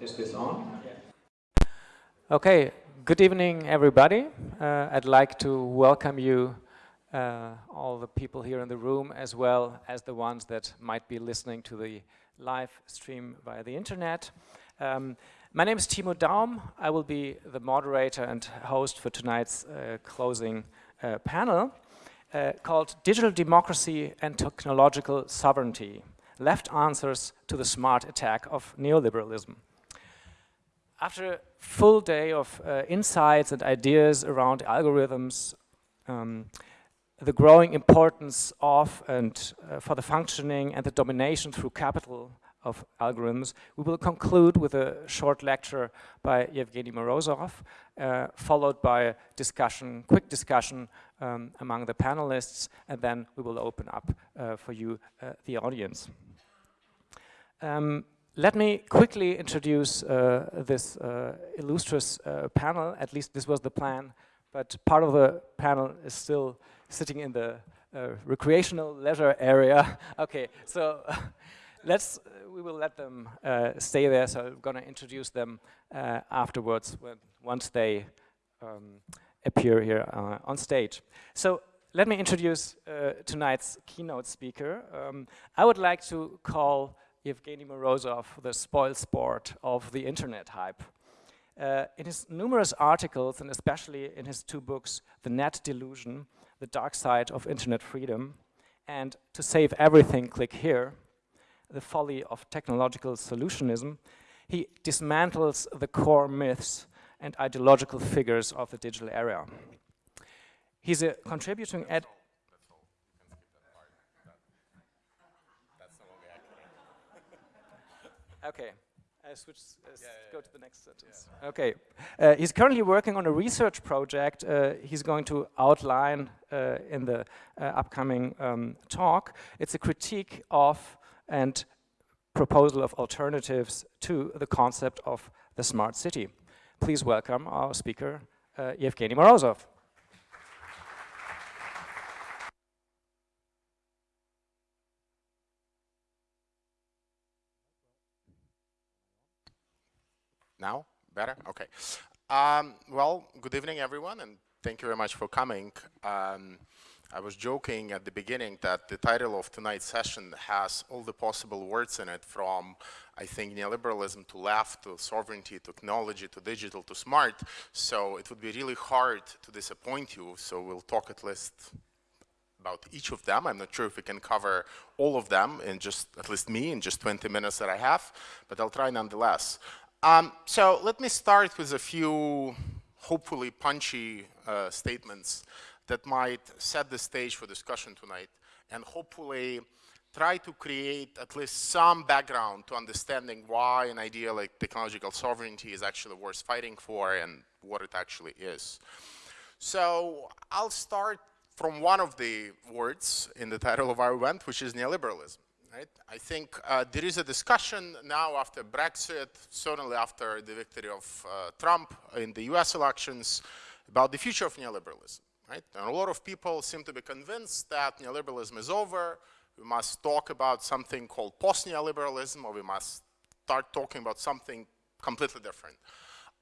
Is this on? Okay, good evening everybody. Uh, I'd like to welcome you, uh, all the people here in the room, as well as the ones that might be listening to the live stream via the internet. Um, my name is Timo Daum. I will be the moderator and host for tonight's uh, closing uh, panel uh, called Digital Democracy and Technological Sovereignty, Left Answers to the Smart Attack of Neoliberalism. After a full day of uh, insights and ideas around algorithms, um, the growing importance of and uh, for the functioning and the domination through capital of algorithms, we will conclude with a short lecture by Yevgeny Morozov, uh, followed by a discussion, quick discussion um, among the panelists, and then we will open up uh, for you, uh, the audience. Um, let me quickly introduce uh, this uh, illustrious uh, panel, at least this was the plan, but part of the panel is still sitting in the recreational leisure area. okay, so let's, we will let them stay there, so I'm gonna introduce them afterwards when, once they um, appear here uh, on stage. So let me introduce uh, tonight's keynote speaker. Um, I would like to call Evgeny Morozov the spoil sport of the internet hype. Uh, in his numerous articles, and especially in his two books, The Net Delusion, The Dark Side of Internet Freedom, and To Save Everything, Click Here, The Folly of Technological Solutionism, he dismantles the core myths and ideological figures of the digital era. He's a contributing ed Okay. I switch, uh, yeah, yeah, go to the next sentence. Yeah. Okay. Uh, he's currently working on a research project uh, he's going to outline uh, in the uh, upcoming um, talk. It's a critique of and proposal of alternatives to the concept of the smart city. Please welcome our speaker, uh, Yevgeny Morozov. Now? Better? Okay. Um, well, good evening, everyone, and thank you very much for coming. Um, I was joking at the beginning that the title of tonight's session has all the possible words in it from, I think, neoliberalism to left, to sovereignty, to technology, to digital, to smart. So it would be really hard to disappoint you. So we'll talk at least about each of them. I'm not sure if we can cover all of them in just, at least me, in just 20 minutes that I have, but I'll try nonetheless. Um, so let me start with a few hopefully punchy uh, statements that might set the stage for discussion tonight and hopefully try to create at least some background to understanding why an idea like technological sovereignty is actually worth fighting for and what it actually is. So I'll start from one of the words in the title of our event, which is neoliberalism. Right? I think uh, there is a discussion now after Brexit, certainly after the victory of uh, Trump in the US elections, about the future of neoliberalism. Right? And a lot of people seem to be convinced that neoliberalism is over, we must talk about something called post-neoliberalism, or we must start talking about something completely different.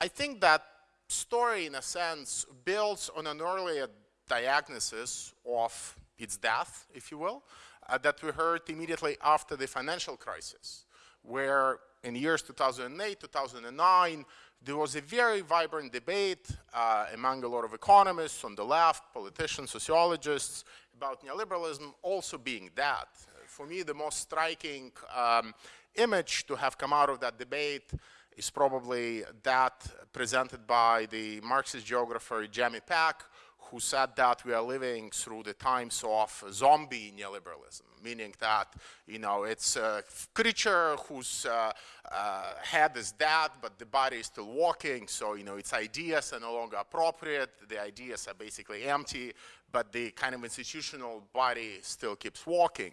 I think that story, in a sense, builds on an earlier diagnosis of its death, if you will, uh, that we heard immediately after the financial crisis, where in years 2008, 2009, there was a very vibrant debate uh, among a lot of economists on the left, politicians, sociologists, about neoliberalism also being that. For me, the most striking um, image to have come out of that debate is probably that presented by the Marxist geographer Jamie Peck, who said that we are living through the times of zombie neoliberalism, meaning that, you know, it's a creature whose uh, uh, head is dead, but the body is still walking, so, you know, its ideas are no longer appropriate, the ideas are basically empty, but the kind of institutional body still keeps walking.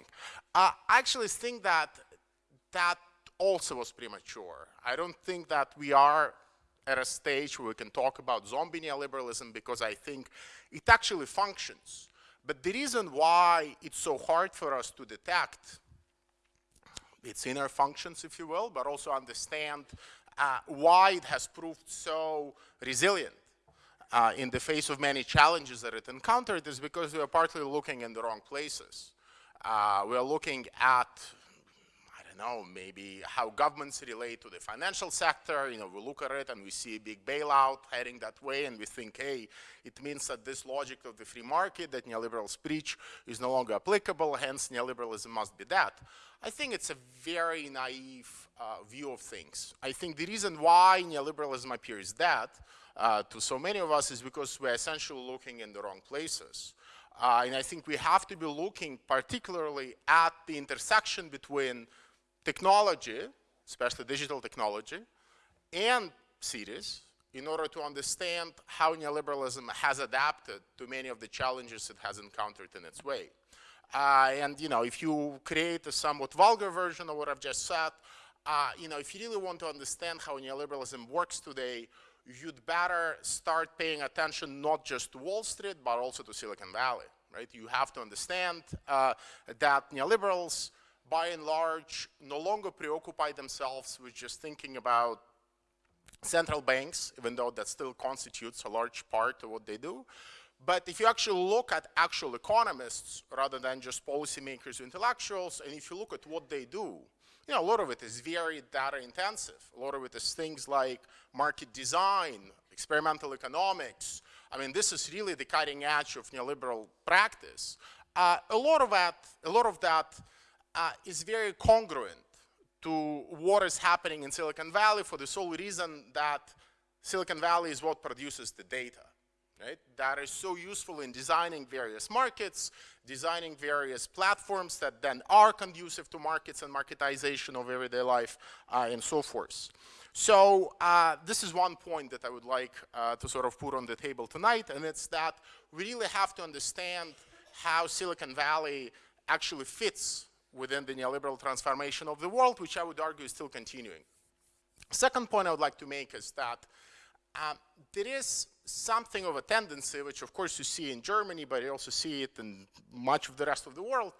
Uh, I actually think that that also was premature. I don't think that we are at a stage where we can talk about zombie neoliberalism because I think it actually functions. But the reason why it's so hard for us to detect its inner functions, if you will, but also understand uh, why it has proved so resilient uh, in the face of many challenges that it encountered is because we are partly looking in the wrong places. Uh, we are looking at don't know, maybe how governments relate to the financial sector. You know, we look at it and we see a big bailout heading that way and we think, hey, it means that this logic of the free market that neoliberals preach is no longer applicable, hence neoliberalism must be that. I think it's a very naive uh, view of things. I think the reason why neoliberalism appears that uh, to so many of us is because we're essentially looking in the wrong places. Uh, and I think we have to be looking particularly at the intersection between technology, especially digital technology, and cities in order to understand how neoliberalism has adapted to many of the challenges it has encountered in its way. Uh, and, you know, if you create a somewhat vulgar version of what I've just said, uh, you know, if you really want to understand how neoliberalism works today, you'd better start paying attention not just to Wall Street, but also to Silicon Valley, right? You have to understand uh, that neoliberals by and large, no longer preoccupy themselves with just thinking about central banks, even though that still constitutes a large part of what they do. But if you actually look at actual economists rather than just policymakers or intellectuals, and if you look at what they do, you know, a lot of it is very data intensive. A lot of it is things like market design, experimental economics. I mean, this is really the cutting edge of neoliberal practice. Uh, a lot of that, a lot of that uh, is very congruent to what is happening in Silicon Valley for the sole reason that Silicon Valley is what produces the data. Right? That is so useful in designing various markets, designing various platforms that then are conducive to markets and marketization of everyday life, uh, and so forth. So uh, this is one point that I would like uh, to sort of put on the table tonight, and it's that we really have to understand how Silicon Valley actually fits within the neoliberal transformation of the world, which I would argue is still continuing. Second point I would like to make is that um, there is something of a tendency, which of course you see in Germany, but you also see it in much of the rest of the world,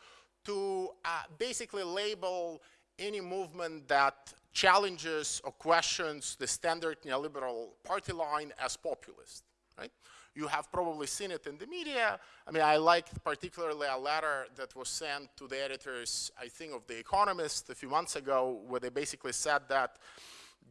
to uh, basically label any movement that challenges or questions the standard neoliberal party line as populist, right? You have probably seen it in the media. I mean, I liked particularly a letter that was sent to the editors, I think, of The Economist a few months ago, where they basically said that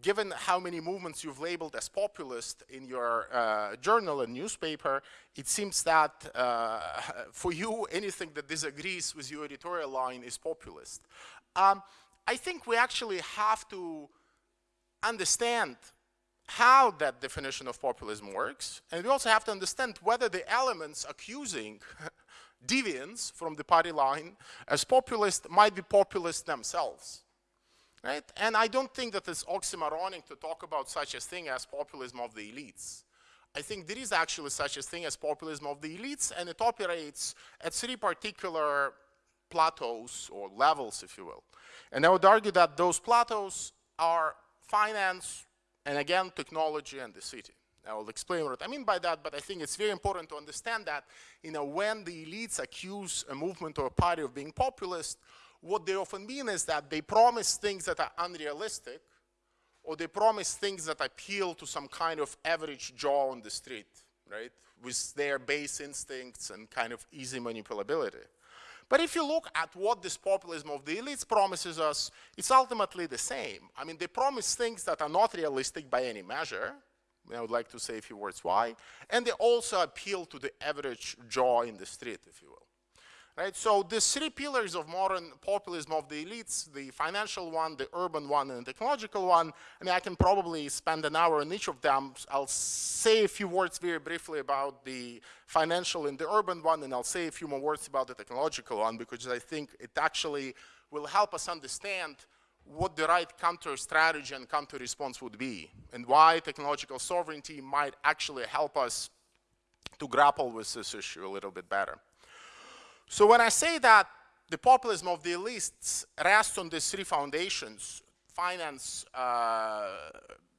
given how many movements you've labeled as populist in your uh, journal and newspaper, it seems that uh, for you, anything that disagrees with your editorial line is populist. Um, I think we actually have to understand how that definition of populism works, and we also have to understand whether the elements accusing deviance from the party line as populist might be populist themselves. Right? And I don't think that it's oxymoronic to talk about such a thing as populism of the elites. I think there is actually such a thing as populism of the elites, and it operates at three particular plateaus or levels, if you will. And I would argue that those plateaus are finance, and again, technology and the city. I will explain what I mean by that, but I think it's very important to understand that, you know, when the elites accuse a movement or a party of being populist, what they often mean is that they promise things that are unrealistic, or they promise things that appeal to some kind of average Joe on the street, right, with their base instincts and kind of easy manipulability. But if you look at what this populism of the elites promises us, it's ultimately the same. I mean, they promise things that are not realistic by any measure. I would like to say a few words why. And they also appeal to the average Joe in the street, if you will. Right? So the three pillars of modern populism of the elites, the financial one, the urban one, and the technological one, I mean, I can probably spend an hour on each of them. I'll say a few words very briefly about the financial and the urban one, and I'll say a few more words about the technological one, because I think it actually will help us understand what the right counter strategy and counter response would be, and why technological sovereignty might actually help us to grapple with this issue a little bit better. So when I say that the populism of the elites rests on these three foundations, finance, uh,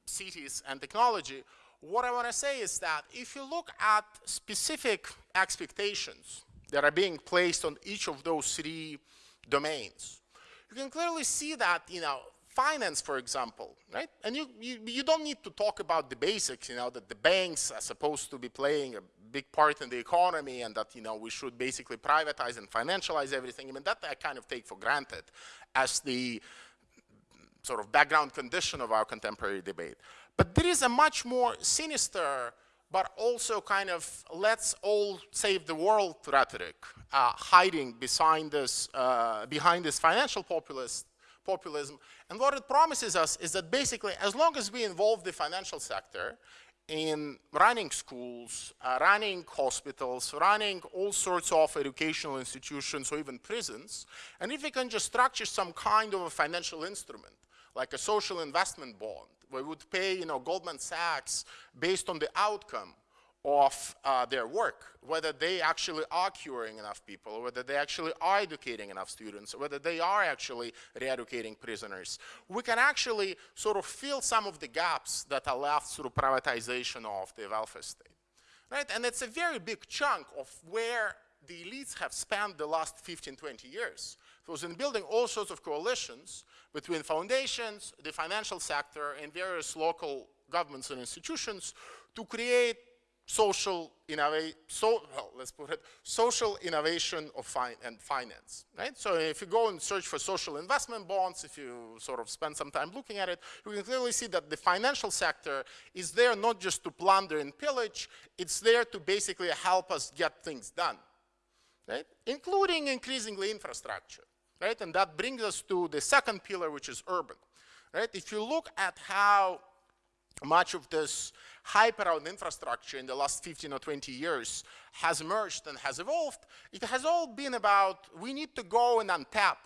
cities, and technology, what I want to say is that if you look at specific expectations that are being placed on each of those three domains, you can clearly see that, you know, finance, for example, right? And you, you, you don't need to talk about the basics, you know, that the banks are supposed to be playing a big part in the economy and that, you know, we should basically privatize and financialize everything. I mean, that I kind of take for granted as the sort of background condition of our contemporary debate. But there is a much more sinister but also kind of let's all save the world rhetoric uh, hiding behind this, uh, behind this financial populist, populism. And what it promises us is that basically as long as we involve the financial sector in running schools, uh, running hospitals, running all sorts of educational institutions or even prisons, and if we can just structure some kind of a financial instrument, like a social investment bond, where we would pay you know, Goldman Sachs based on the outcome of uh, their work, whether they actually are curing enough people, whether they actually are educating enough students, whether they are actually re-educating prisoners. We can actually sort of fill some of the gaps that are left through privatization of the welfare state. Right? And it's a very big chunk of where the elites have spent the last 15, 20 years. It was in building all sorts of coalitions between foundations, the financial sector, and various local governments and institutions to create social innovation, so, well, let's put it, social innovation of and finance, right? So if you go and search for social investment bonds, if you sort of spend some time looking at it, you can clearly see that the financial sector is there not just to plunder and pillage, it's there to basically help us get things done, right? Including increasingly infrastructure, right? And that brings us to the second pillar, which is urban, right? If you look at how much of this hype around infrastructure in the last 15 or 20 years has emerged and has evolved, it has all been about we need to go and untap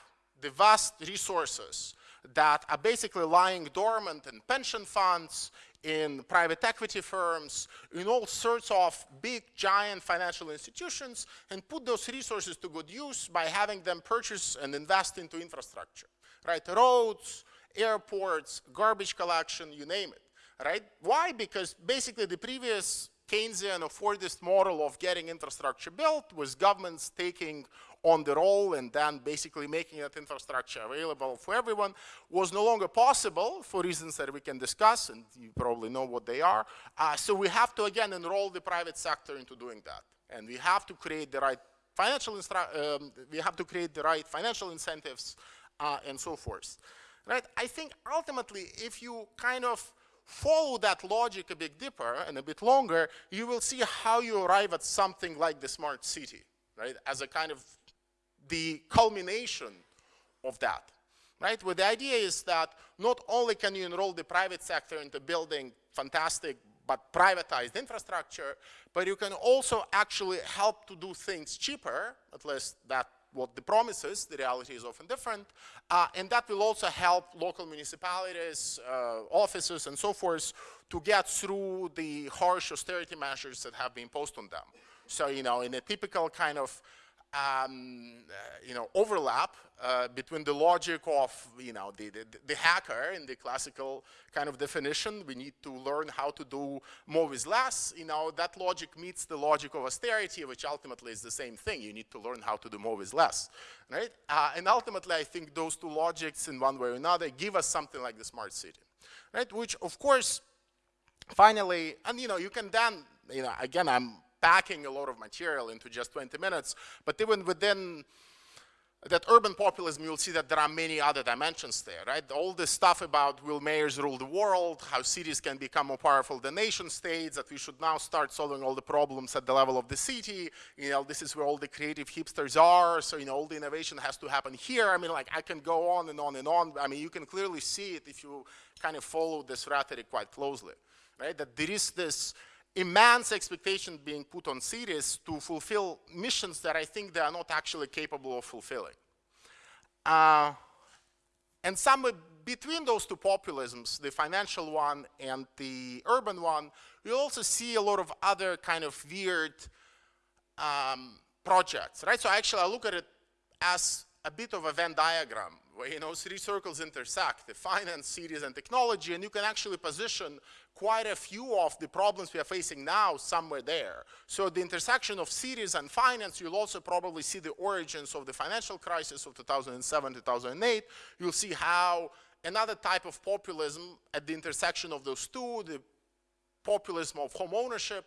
the vast resources that are basically lying dormant in pension funds, in private equity firms, in all sorts of big, giant financial institutions, and put those resources to good use by having them purchase and invest into infrastructure, right? Roads, airports, garbage collection, you name it right? Why? Because basically the previous Keynesian or Fordist model of getting infrastructure built was governments taking on the role and then basically making that infrastructure available for everyone was no longer possible for reasons that we can discuss and you probably know what they are. Uh, so we have to again enroll the private sector into doing that. And we have to create the right financial, um, we have to create the right financial incentives uh, and so forth. Right? I think ultimately if you kind of follow that logic a bit deeper and a bit longer, you will see how you arrive at something like the smart city, right? As a kind of the culmination of that, right? Where the idea is that not only can you enroll the private sector into building fantastic but privatized infrastructure, but you can also actually help to do things cheaper, at least that what the promise is, the reality is often different, uh, and that will also help local municipalities, uh, offices, and so forth to get through the harsh austerity measures that have been imposed on them. So, you know, in a typical kind of um, uh, you know, overlap uh, between the logic of, you know, the, the, the, hacker in the classical kind of definition. We need to learn how to do more with less. You know, that logic meets the logic of austerity, which ultimately is the same thing. You need to learn how to do more with less, right? Uh, and ultimately, I think those two logics in one way or another give us something like the smart city, right? Which, of course, finally, and, you know, you can then, you know, again, I'm packing a lot of material into just 20 minutes. But even within that urban populism, you'll see that there are many other dimensions there, right? All this stuff about will mayors rule the world, how cities can become more powerful than nation states, that we should now start solving all the problems at the level of the city. You know, this is where all the creative hipsters are. So, you know, all the innovation has to happen here. I mean, like, I can go on and on and on. I mean, you can clearly see it if you kind of follow this rhetoric quite closely, right? That there is this immense expectation being put on cities to fulfill missions that I think they are not actually capable of fulfilling. Uh, and somewhere between those two populisms, the financial one and the urban one, we also see a lot of other kind of weird um, projects, right? So actually I look at it as a bit of a Venn diagram you know, three circles intersect, the finance, cities, and technology, and you can actually position quite a few of the problems we are facing now somewhere there. So the intersection of cities and finance, you'll also probably see the origins of the financial crisis of 2007, 2008. You'll see how another type of populism at the intersection of those two, the populism of home ownership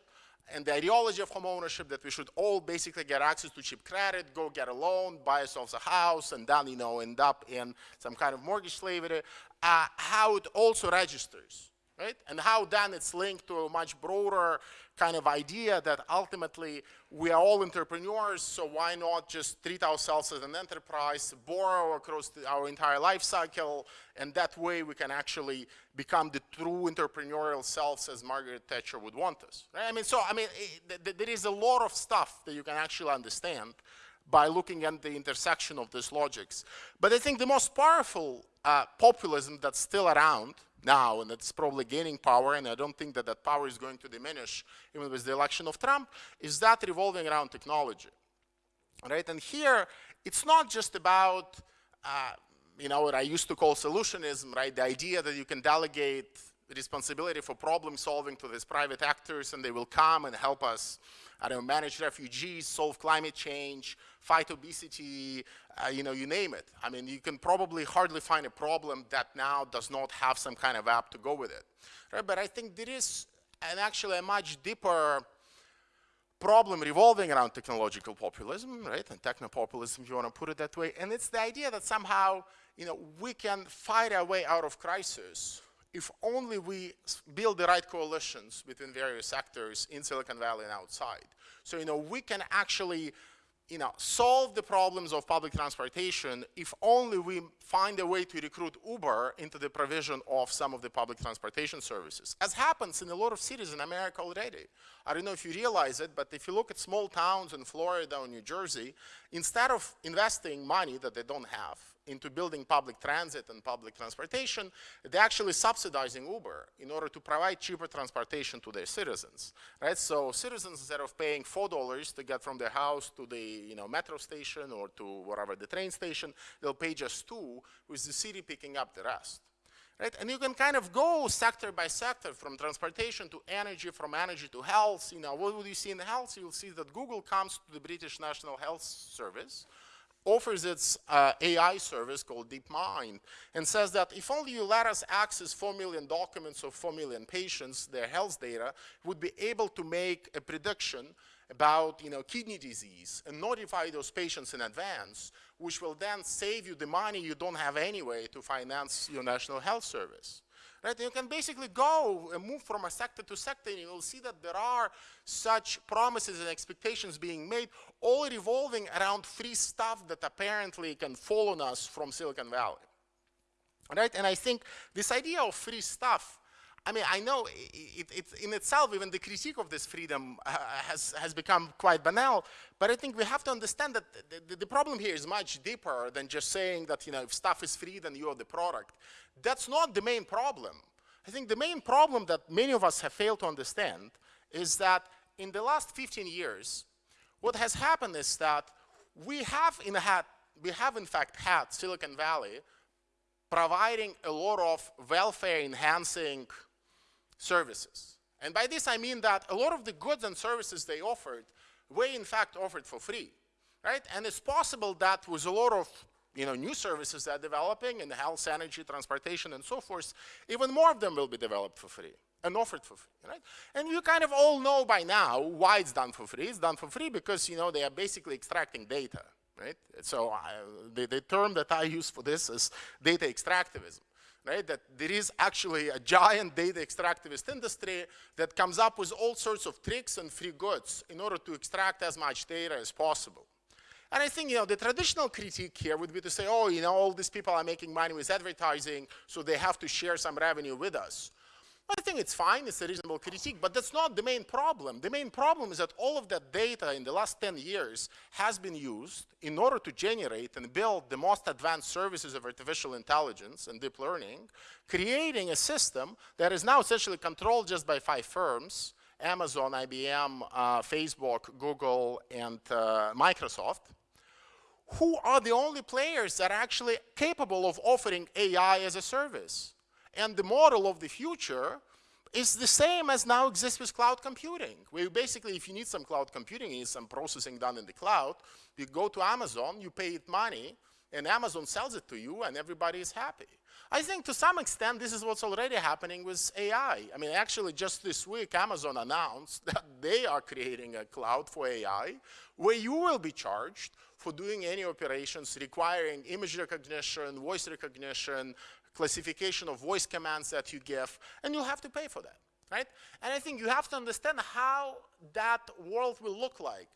and the ideology of home ownership that we should all basically get access to cheap credit, go get a loan, buy ourselves a house, and then, you know, end up in some kind of mortgage slavery, uh, how it also registers right? And how then it's linked to a much broader kind of idea that ultimately we are all entrepreneurs, so why not just treat ourselves as an enterprise, borrow across our entire life cycle, and that way we can actually become the true entrepreneurial selves as Margaret Thatcher would want us. Right? I mean, so, I mean, it, there is a lot of stuff that you can actually understand by looking at the intersection of these logics. But I think the most powerful uh, populism that's still around now, and it's probably gaining power, and I don't think that that power is going to diminish even with the election of Trump, is that revolving around technology, right? And here, it's not just about, uh, you know, what I used to call solutionism, right? The idea that you can delegate responsibility for problem solving to these private actors and they will come and help us I don't know, manage refugees, solve climate change, fight obesity, uh, you know, you name it. I mean, you can probably hardly find a problem that now does not have some kind of app to go with it. Right? But I think there is an actually a much deeper problem revolving around technological populism, right? And technopopulism, if you want to put it that way. And it's the idea that somehow, you know, we can fight our way out of crisis if only we build the right coalitions between various sectors in Silicon Valley and outside. So, you know, we can actually, you know, solve the problems of public transportation if only we find a way to recruit Uber into the provision of some of the public transportation services, as happens in a lot of cities in America already. I don't know if you realize it, but if you look at small towns in Florida or New Jersey, instead of investing money that they don't have into building public transit and public transportation, they're actually subsidizing Uber in order to provide cheaper transportation to their citizens, right? So citizens, instead of paying $4 to get from their house to the you know, metro station or to whatever the train station, they'll pay just two, with the city picking up the rest. Right? And you can kind of go sector by sector from transportation to energy, from energy to health. You know, what would you see in health? You'll see that Google comes to the British National Health Service offers its uh, AI service called DeepMind and says that if only you let us access 4 million documents of 4 million patients, their health data, would be able to make a prediction about you know, kidney disease and notify those patients in advance, which will then save you the money you don't have anyway to finance your national health service. Right? You can basically go and move from a sector to sector and you will see that there are such promises and expectations being made, all revolving around free stuff that apparently can fall on us from Silicon Valley. Right? And I think this idea of free stuff I mean, I know it, it, in itself, even the critique of this freedom uh, has, has become quite banal, but I think we have to understand that the, the, the, problem here is much deeper than just saying that, you know, if stuff is free, then you're the product. That's not the main problem. I think the main problem that many of us have failed to understand is that in the last 15 years, what has happened is that we have in, had, we have in fact had Silicon Valley providing a lot of welfare enhancing services. And by this I mean that a lot of the goods and services they offered were in fact offered for free, right? And it's possible that with a lot of you know, new services that are developing in health, energy, transportation, and so forth, even more of them will be developed for free and offered for free, right? And you kind of all know by now why it's done for free. It's done for free because, you know, they are basically extracting data, right? So uh, the, the term that I use for this is data extractivism right? That there is actually a giant data extractivist industry that comes up with all sorts of tricks and free goods in order to extract as much data as possible. And I think, you know, the traditional critique here would be to say, oh, you know, all these people are making money with advertising, so they have to share some revenue with us. I think it's fine, it's a reasonable critique, but that's not the main problem. The main problem is that all of that data in the last 10 years has been used in order to generate and build the most advanced services of artificial intelligence and deep learning, creating a system that is now essentially controlled just by five firms, Amazon, IBM, uh, Facebook, Google, and uh, Microsoft, who are the only players that are actually capable of offering AI as a service. And the model of the future is the same as now exists with cloud computing. Where basically, if you need some cloud computing, you need some processing done in the cloud, you go to Amazon, you pay it money, and Amazon sells it to you and everybody is happy. I think to some extent this is what's already happening with AI. I mean, actually just this week Amazon announced that they are creating a cloud for AI where you will be charged for doing any operations requiring image recognition, voice recognition, classification of voice commands that you give, and you'll have to pay for that, right? And I think you have to understand how that world will look like.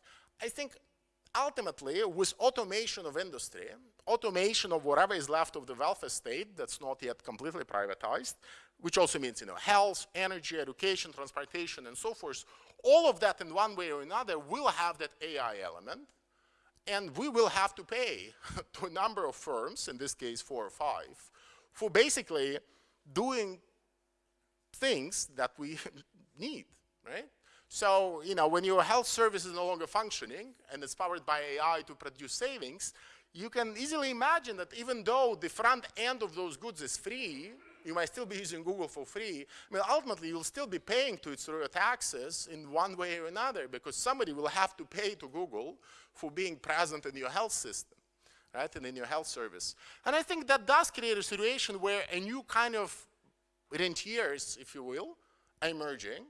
I think ultimately, with automation of industry, automation of whatever is left of the welfare state that's not yet completely privatized, which also means, you know, health, energy, education, transportation, and so forth, all of that in one way or another will have that AI element, and we will have to pay to a number of firms, in this case four or five, for basically doing things that we need, right? So, you know, when your health service is no longer functioning and it's powered by AI to produce savings, you can easily imagine that even though the front end of those goods is free, you might still be using Google for free. I mean, ultimately, you'll still be paying to it through your taxes in one way or another because somebody will have to pay to Google for being present in your health system right, and in your health service. And I think that does create a situation where a new kind of rentiers, if you will, are emerging.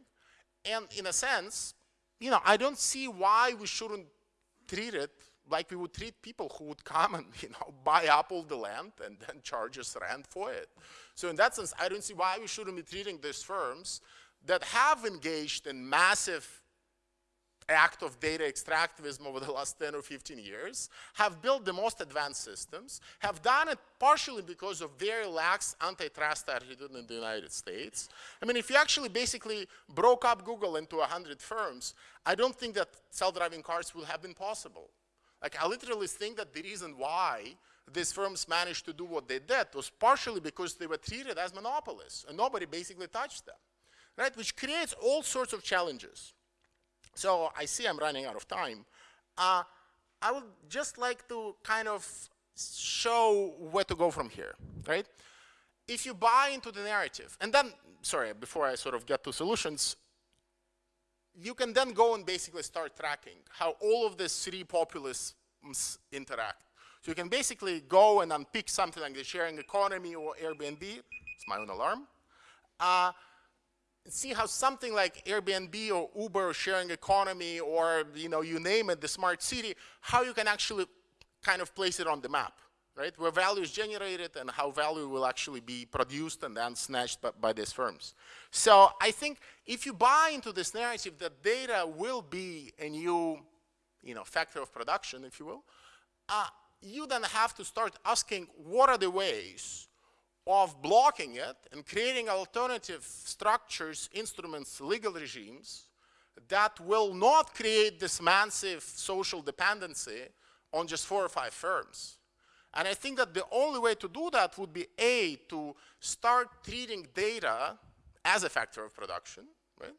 And in a sense, you know, I don't see why we shouldn't treat it like we would treat people who would come and, you know, buy up all the land and then charge us rent for it. So in that sense, I don't see why we shouldn't be treating these firms that have engaged in massive act of data extractivism over the last 10 or 15 years, have built the most advanced systems, have done it partially because of very lax antitrust attitude in the United States. I mean, if you actually basically broke up Google into 100 firms, I don't think that self-driving cars would have been possible. Like, I literally think that the reason why these firms managed to do what they did was partially because they were treated as monopolists, and nobody basically touched them, right? Which creates all sorts of challenges. So I see I'm running out of time. Uh, I would just like to kind of show where to go from here, right? If you buy into the narrative, and then, sorry, before I sort of get to solutions, you can then go and basically start tracking how all of these three populists interact. So you can basically go and unpick something like the sharing economy or Airbnb, it's my own alarm, uh, see how something like Airbnb or Uber or sharing economy or you know you name it, the smart city, how you can actually kind of place it on the map, right? Where value is generated and how value will actually be produced and then snatched by, by these firms. So I think if you buy into this narrative that data will be a new, you know, factor of production, if you will, uh, you then have to start asking what are the ways of blocking it and creating alternative structures, instruments, legal regimes that will not create this massive social dependency on just four or five firms. And I think that the only way to do that would be A, to start treating data as a factor of production, right?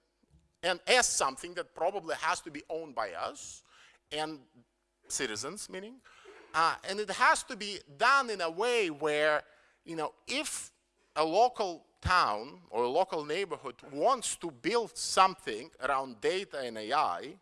And as something that probably has to be owned by us and citizens, meaning. Uh, and it has to be done in a way where you know, if a local town or a local neighborhood wants to build something around data and AI,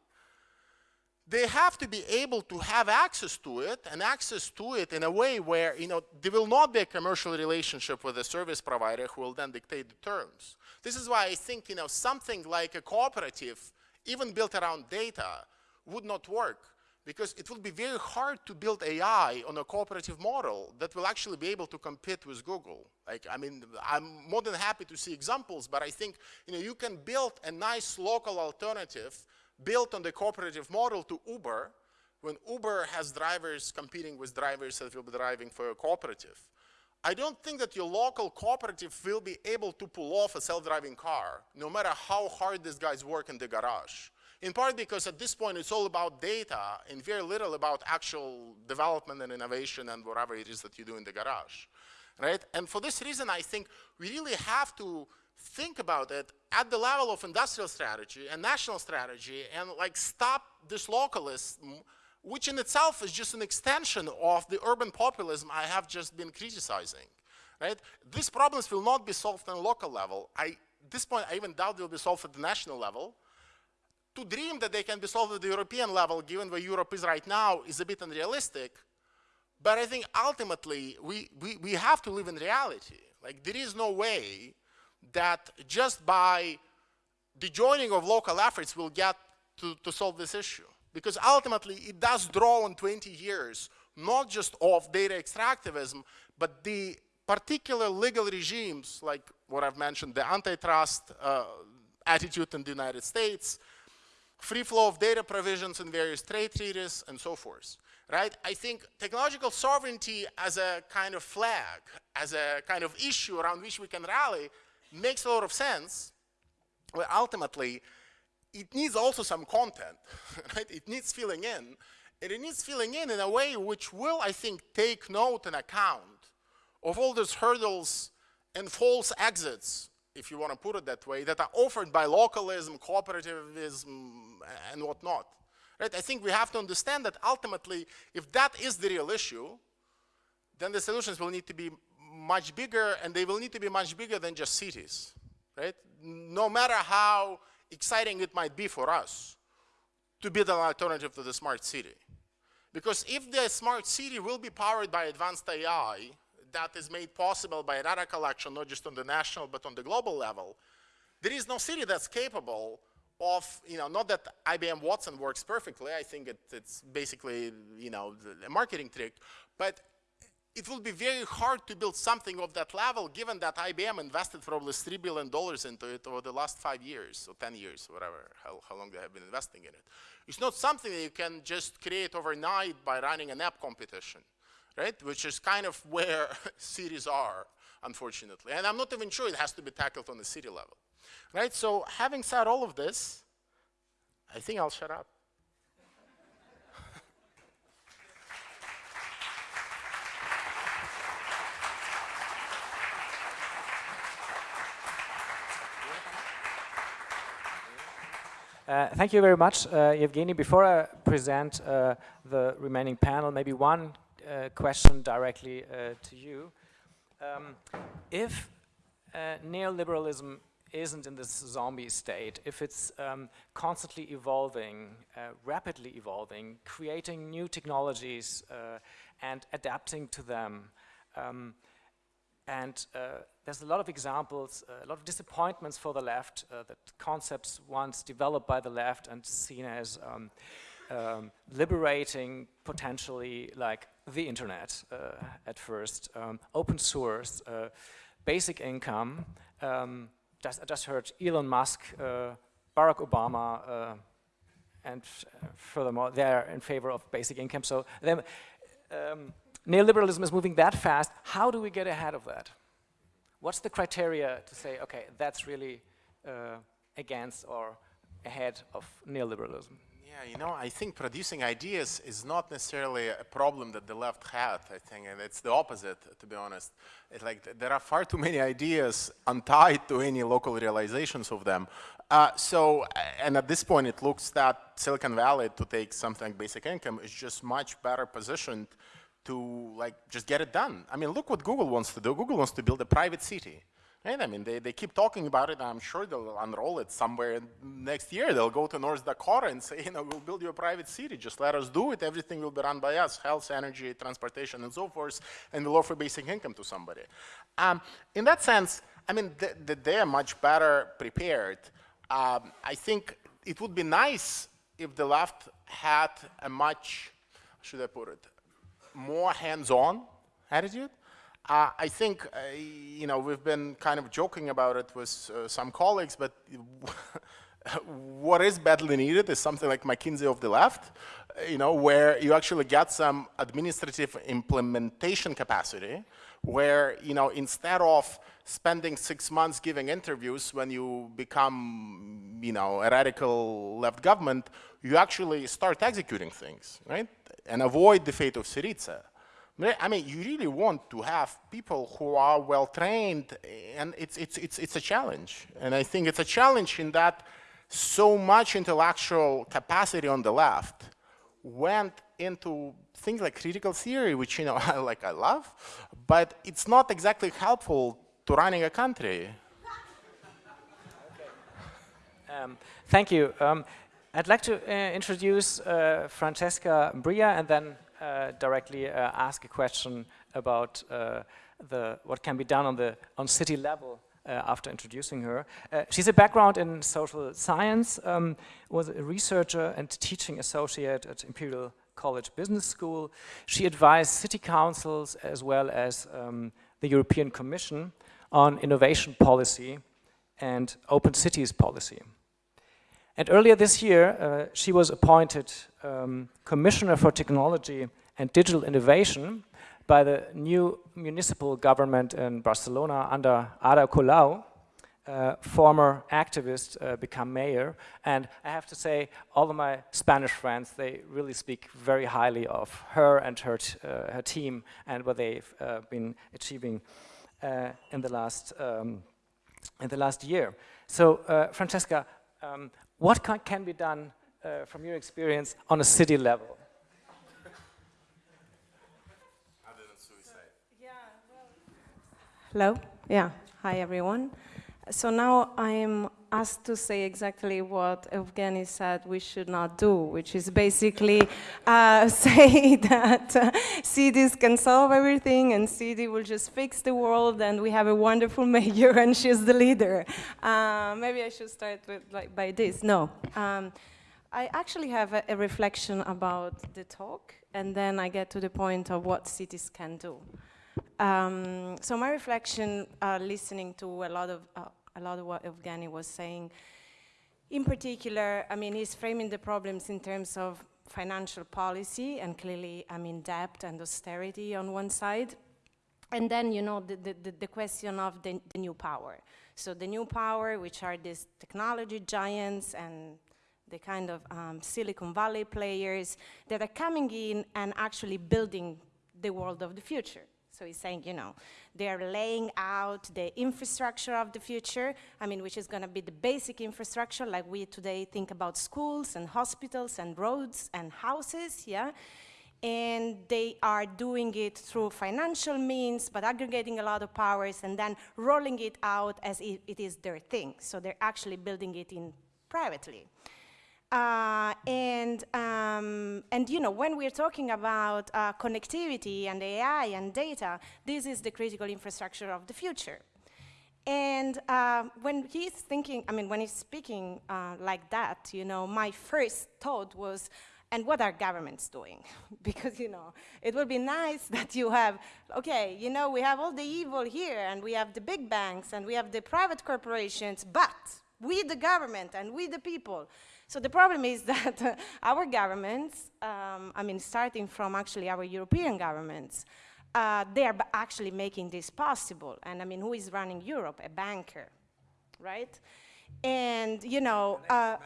they have to be able to have access to it and access to it in a way where, you know, there will not be a commercial relationship with a service provider who will then dictate the terms. This is why I think, you know, something like a cooperative, even built around data, would not work because it will be very hard to build AI on a cooperative model that will actually be able to compete with Google. Like, I mean, I'm more than happy to see examples, but I think, you know, you can build a nice local alternative built on the cooperative model to Uber when Uber has drivers competing with drivers that will be driving for a cooperative. I don't think that your local cooperative will be able to pull off a self-driving car, no matter how hard these guys work in the garage. In part because at this point it's all about data and very little about actual development and innovation and whatever it is that you do in the garage, right? And for this reason, I think we really have to think about it at the level of industrial strategy and national strategy and like stop this localism, which in itself is just an extension of the urban populism I have just been criticizing, right? These problems will not be solved on a local level. I, at this point, I even doubt they'll be solved at the national level to dream that they can be solved at the European level, given where Europe is right now, is a bit unrealistic. But I think ultimately we, we, we have to live in reality. Like there is no way that just by the joining of local efforts we'll get to, to solve this issue. Because ultimately it does draw on 20 years, not just of data extractivism, but the particular legal regimes, like what I've mentioned, the antitrust uh, attitude in the United States, free flow of data provisions in various trade treaties, and so forth. Right? I think technological sovereignty as a kind of flag, as a kind of issue around which we can rally, makes a lot of sense. But ultimately, it needs also some content, right? It needs filling in. And it needs filling in in a way which will, I think, take note and account of all those hurdles and false exits, if you want to put it that way, that are offered by localism, cooperativism, and whatnot. Right? I think we have to understand that ultimately, if that is the real issue, then the solutions will need to be much bigger, and they will need to be much bigger than just cities. Right? No matter how exciting it might be for us to build an alternative to the smart city. Because if the smart city will be powered by advanced AI, that is made possible by data collection, not just on the national, but on the global level, there is no city that's capable of, you know, not that IBM Watson works perfectly, I think it, it's basically, you know, a marketing trick, but it will be very hard to build something of that level given that IBM invested probably $3 billion into it over the last five years or 10 years, whatever, how, how long they have been investing in it. It's not something that you can just create overnight by running an app competition right? Which is kind of where cities are, unfortunately. And I'm not even sure it has to be tackled on the city level, right? So having said all of this, I think I'll shut up. Uh, thank you very much, uh, Evgeny. Before I present uh, the remaining panel, maybe one question directly uh, to you. Um, if uh, neoliberalism isn't in this zombie state, if it's um, constantly evolving, uh, rapidly evolving, creating new technologies uh, and adapting to them, um, and uh, there's a lot of examples, a lot of disappointments for the left, that concepts once developed by the left and seen as um, um, liberating potentially like the internet uh, at first, um, open source, uh, basic income. Um, just, I just heard Elon Musk, uh, Barack Obama, and furthermore, they're in favor of basic income. So them, um, neoliberalism is moving that fast. How do we get ahead of that? What's the criteria to say, okay, that's really uh, against or ahead of neoliberalism? Yeah, you know, I think producing ideas is not necessarily a problem that the left had, I think, it's the opposite, to be honest. It's like there are far too many ideas untied to any local realizations of them. Uh, so, and at this point, it looks that Silicon Valley, to take something like basic income, is just much better positioned to like just get it done. I mean, look what Google wants to do. Google wants to build a private city. Right? I mean, they, they keep talking about it. I'm sure they'll unroll it somewhere next year. They'll go to North Dakota and say, you know, we'll build you a private city. Just let us do it. Everything will be run by us, health, energy, transportation, and so forth, and we'll offer basic income to somebody. Um, in that sense, I mean, th th they are much better prepared. Um, I think it would be nice if the left had a much, should I put it, more hands-on attitude. Uh, I think, uh, you know, we've been kind of joking about it with uh, some colleagues, but what is badly needed is something like McKinsey of the left, uh, you know, where you actually get some administrative implementation capacity, where, you know, instead of spending six months giving interviews when you become, you know, a radical left government, you actually start executing things, right? And avoid the fate of Syriza. I mean, you really want to have people who are well trained, and it's, it's, it's, it's a challenge. And I think it's a challenge in that so much intellectual capacity on the left went into things like critical theory, which, you know, I, like I love, but it's not exactly helpful to running a country. Um, thank you. Um, I'd like to uh, introduce uh, Francesca Bria and then directly uh, ask a question about uh, the what can be done on the on city level uh, after introducing her. Uh, she's a background in social science, um, was a researcher and teaching associate at Imperial College Business School. She advised city councils as well as um, the European Commission on innovation policy and open cities policy. And earlier this year, uh, she was appointed um, Commissioner for Technology and Digital Innovation by the new municipal government in Barcelona under Ada Colau, uh, former activist, uh, become mayor. And I have to say, all of my Spanish friends, they really speak very highly of her and her, uh, her team and what they've uh, been achieving uh, in, the last, um, in the last year. So, Francesca, um, what can, be done uh, from your experience on a city level? Hello. Yeah. Hi, everyone. So now I'm asked to say exactly what Evgeny said we should not do, which is basically uh, say that uh, cities can solve everything and CD will just fix the world and we have a wonderful mayor and she's the leader. Uh, maybe I should start with like by this. No. Um, I actually have a, a reflection about the talk and then I get to the point of what cities can do. Um, so my reflection, uh, listening to a lot of uh, a lot of what Evgeny was saying, in particular, I mean, he's framing the problems in terms of financial policy and clearly, I mean, debt and austerity on one side, and then you know the the, the question of the, the new power. So the new power, which are these technology giants and the kind of um, Silicon Valley players that are coming in and actually building the world of the future. So he's saying, you know, they're laying out the infrastructure of the future, I mean, which is going to be the basic infrastructure, like we today think about schools and hospitals and roads and houses, yeah? And they are doing it through financial means, but aggregating a lot of powers and then rolling it out as it is their thing. So they're actually building it in privately. Uh, and, um, and you know, when we're talking about uh, connectivity and AI and data, this is the critical infrastructure of the future. And uh, when he's thinking, I mean, when he's speaking uh, like that, you know, my first thought was, and what are governments doing? because, you know, it would be nice that you have, okay, you know, we have all the evil here, and we have the big banks, and we have the private corporations, but we, the government, and we, the people, so the problem is that our governments, um, I mean, starting from actually our European governments, uh, they are actually making this possible. And I mean, who is running Europe? A banker, right? And, you know, uh,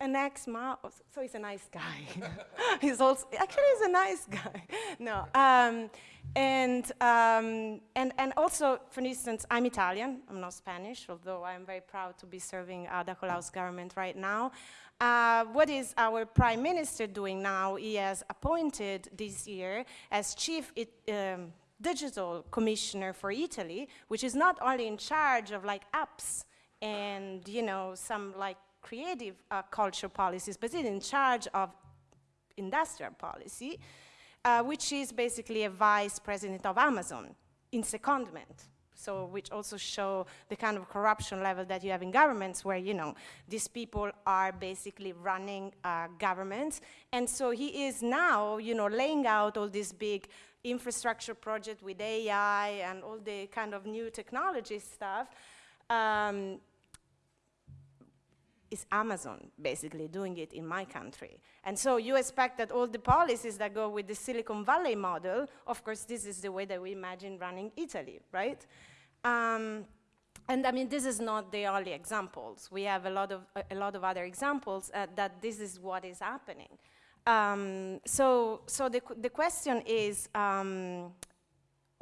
an ex-Mao, so he's a nice guy. he's also, actually he's a nice guy. no, um, and, um, and, and also, for instance, I'm Italian, I'm not Spanish, although I'm very proud to be serving uh, Ada Colau's government right now. Uh, what is our prime minister doing now? He has appointed this year as chief it, um, digital commissioner for Italy, which is not only in charge of like apps and, you know, some like creative uh, culture policies, but is in charge of industrial policy, uh, which is basically a vice president of Amazon in secondment. So which also show the kind of corruption level that you have in governments where, you know, these people are basically running uh, governments. And so he is now, you know, laying out all these big infrastructure project with AI and all the kind of new technology stuff. Um, is Amazon basically doing it in my country. And so you expect that all the policies that go with the Silicon Valley model, of course, this is the way that we imagine running Italy, right? Um, and I mean, this is not the only examples. We have a lot of, a, a lot of other examples uh, that this is what is happening. Um, so, so the, the question is, um,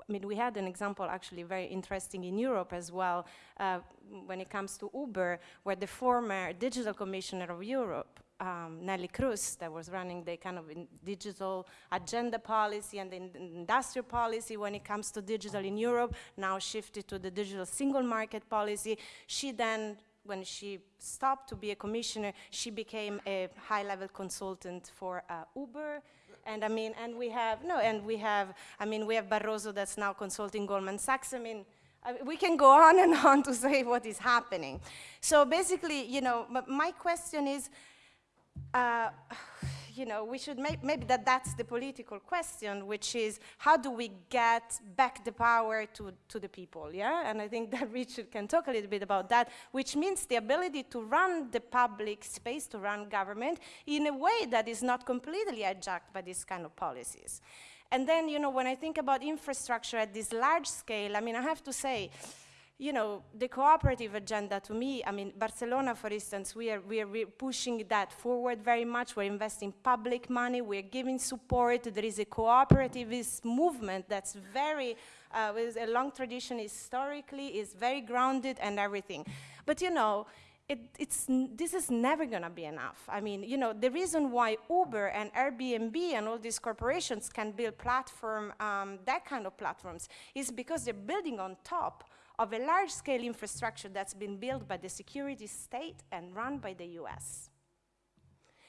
I mean, we had an example actually very interesting in Europe as well uh, when it comes to Uber, where the former digital commissioner of Europe, um, Neelie Kroes, that was running the kind of digital agenda policy and the industrial policy when it comes to digital in Europe, now shifted to the digital single market policy. She then when she stopped to be a commissioner, she became a high-level consultant for uh, Uber, And I mean, and we have, no, and we have, I mean, we have Barroso that's now consulting Goldman Sachs. I mean, we can go on and on to say what is happening. So basically, you know, my question is, uh, you know, we should make, maybe that that's the political question, which is how do we get back the power to, to the people, yeah? And I think that Richard can talk a little bit about that, which means the ability to run the public space, to run government in a way that is not completely hijacked by these kind of policies. And then, you know, when I think about infrastructure at this large scale, I mean, I have to say, you know, the cooperative agenda to me, I mean, Barcelona, for instance, we are, we are pushing that forward very much. We're investing public money, we're giving support. There is a cooperativist movement that's very, uh, with a long tradition historically, is very grounded and everything. But, you know, it, it's, this is never going to be enough. I mean, you know, the reason why Uber and Airbnb and all these corporations can build platform, um, that kind of platforms, is because they're building on top of a large-scale infrastructure that's been built by the security state and run by the US.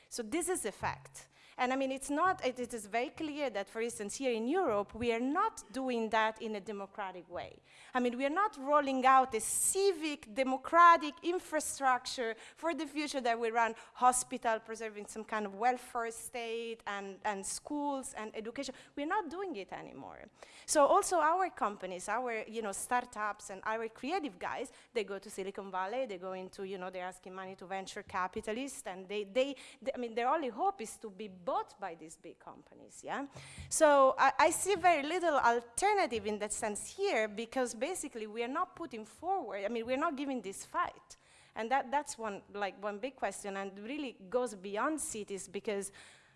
So this is a fact. And I mean, it's not, it, it is very clear that, for instance, here in Europe, we are not doing that in a democratic way. I mean, we are not rolling out a civic, democratic infrastructure for the future that we run hospital, preserving some kind of welfare state and, and schools and education. We're not doing it anymore. So also our companies, our you know, startups and our creative guys, they go to Silicon Valley, they go into, you know, they're asking money to venture capitalists and they, they, they I mean, their only hope is to be bought by these big companies, yeah? So I, I see very little alternative in that sense here because basically we are not putting forward, I mean, we're not giving this fight. And that, that's one, like, one big question and really goes beyond cities because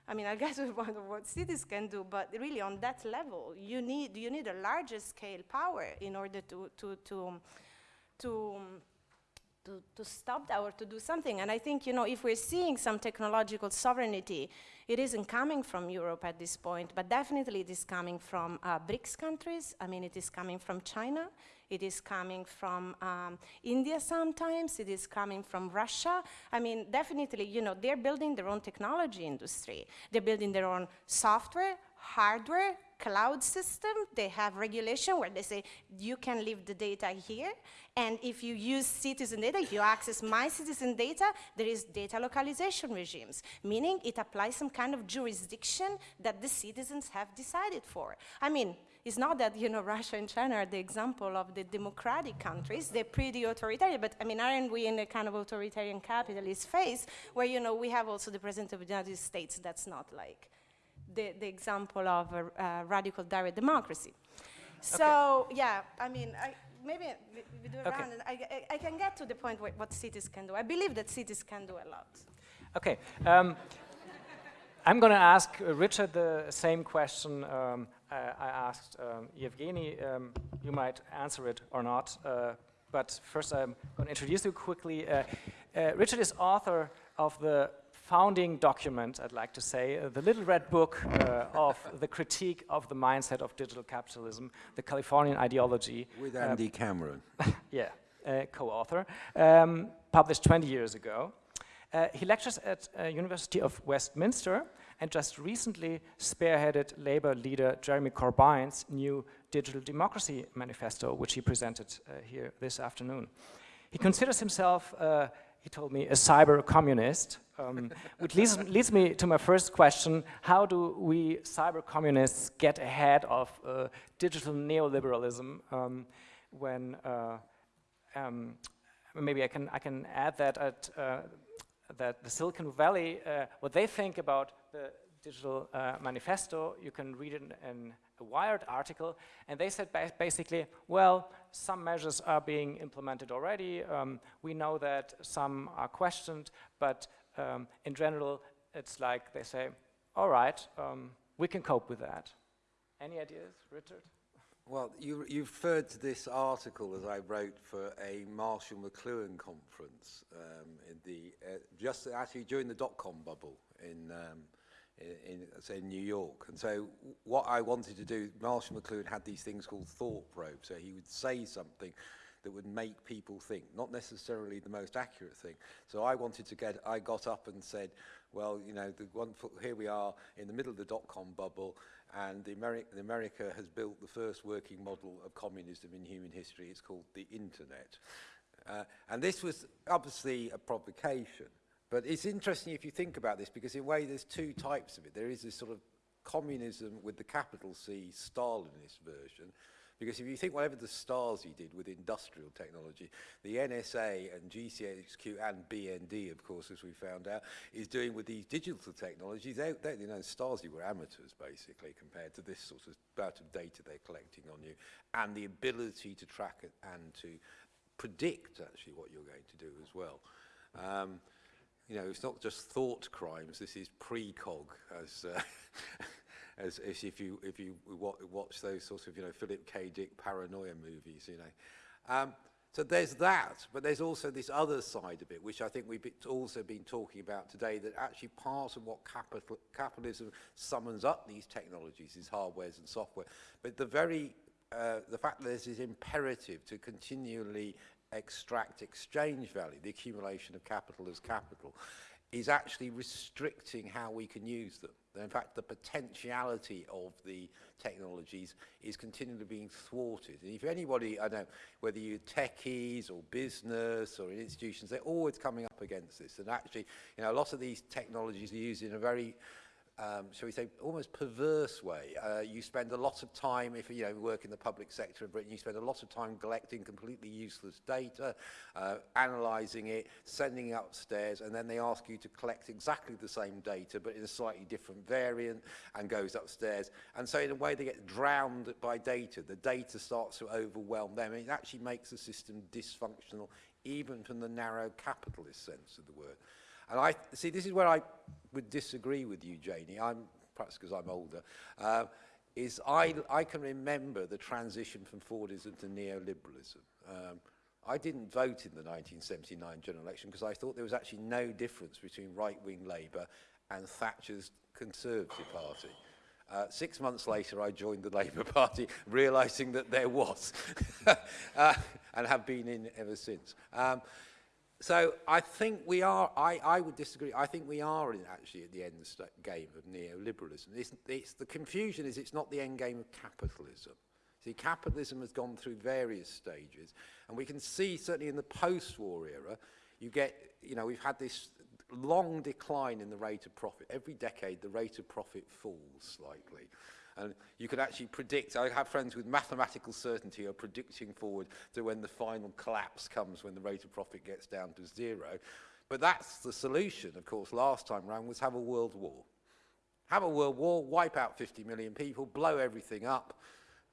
I mean, I guess we wonder what cities can do, but really on that level, you need, you need a larger scale power in order to, to, to, to, to, to stop that or to do something. And I think, you know, if we're seeing some technological sovereignty, it isn't coming from Europe at this point, but definitely it is coming from uh, BRICS countries. I mean, it is coming from China. It is coming from um, India sometimes. It is coming from Russia. I mean, definitely, you know, they're building their own technology industry. They're building their own software, hardware, cloud system. They have regulation where they say, you can leave the data here. And if you use citizen data, if you access my citizen data, there is data localization regimes, meaning it applies some kind of jurisdiction that the citizens have decided for. I mean, it's not that, you know, Russia and China are the example of the democratic countries. They're pretty authoritarian, but I mean, aren't we in a kind of authoritarian capitalist phase where, you know, we have also the President of the United States that's not like the, the example of a, a radical direct democracy. So, okay. yeah, I mean, I, maybe we, we do it okay. around, and I, I, I, can get to the point where, what cities can do. I believe that cities can do a lot. Okay. Um, I'm going to ask Richard the same question um, uh, I asked um, Evgeny. Um, you might answer it or not, uh, but first I'm going to introduce you quickly. Uh, uh, Richard is author of the founding document, I'd like to say, uh, the little red book uh, of the critique of the mindset of digital capitalism, the Californian ideology. With Andy Cameron. yeah, co-author, um, published 20 years ago. he lectures at University of Westminster and just recently spearheaded Labour leader Jeremy Corbyn's new Digital Democracy Manifesto, which he presented uh, here this afternoon. He considers himself, uh, he told me, a cyber communist, um, which leads, leads, me to my first question. How do we cyber communists get ahead of uh, digital neoliberalism um, when, uh, um, maybe I can, I can add that at, uh, that the Silicon Valley, uh, what they think about the digital uh, manifesto, you can read it in a Wired article, and they said ba basically, well, some measures are being implemented already, um, we know that some are questioned, but um, in general, it's like they say, all right, um, we can cope with that. Any ideas, Richard? Well, you, you referred to this article as I wrote for a Marshall McLuhan conference um, in the, uh, just actually during the dot-com bubble in, um, in, in, say, New York. And so what I wanted to do, Marshall McLuhan had these things called thought probes. So he would say something that would make people think, not necessarily the most accurate thing. So I wanted to get, I got up and said, well, you know, the one, here we are in the middle of the dot-com bubble, and the Ameri America has built the first working model of communism in human history. It's called the internet. Uh, and this was obviously a provocation. But it's interesting if you think about this, because in a way there's two types of it. There is this sort of communism with the capital C, Stalinist version, because if you think whatever the Stasi did with industrial technology, the NSA and GCHQ and BND, of course, as we found out, is doing with these digital technologies. They, they, you know, Stasi were amateurs, basically, compared to this sort of amount of data they're collecting on you, and the ability to track it and to predict, actually, what you're going to do as well. Um, you know, it's not just thought crimes, this is precog, as, uh, as, as if you, if you watch those sorts of, you know, Philip K. Dick paranoia movies, you know. Um, so there's that, but there's also this other side of it, which I think we've also been talking about today, that actually part of what capital, capitalism summons up these technologies, these hardwares and software, but the very, uh, the fact that this is imperative to continually extract exchange value, the accumulation of capital as capital, is actually restricting how we can use them. In fact, the potentiality of the technologies is continually being thwarted. And if anybody, I know, whether you're techies or business or in institutions, they're always coming up against this. And actually, you know, a lot of these technologies are used in a very um, shall we say, almost perverse way. Uh, you spend a lot of time, if you know, work in the public sector of Britain, you spend a lot of time collecting completely useless data, uh, analysing it, sending it upstairs, and then they ask you to collect exactly the same data, but in a slightly different variant, and goes upstairs. And so in a way, they get drowned by data. The data starts to overwhelm them, it actually makes the system dysfunctional, even from the narrow capitalist sense of the word. And I see this is where I would disagree with you, Janie. I'm perhaps because I'm older. Uh, is I, I can remember the transition from Fordism to neoliberalism. Um, I didn't vote in the 1979 general election because I thought there was actually no difference between right-wing Labour and Thatcher's Conservative Party. Uh, six months later, I joined the Labour Party, realising that there was, uh, and have been in ever since. Um, so I think we are, I, I would disagree, I think we are in, actually at the end game of neoliberalism. It's, it's, the confusion is it's not the end game of capitalism. See, capitalism has gone through various stages, and we can see certainly in the post-war era, you get, you know, we've had this long decline in the rate of profit. Every decade, the rate of profit falls slightly. And you can actually predict, I have friends with mathematical certainty are predicting forward to when the final collapse comes, when the rate of profit gets down to zero. But that's the solution, of course, last time round was have a world war. Have a world war, wipe out 50 million people, blow everything up,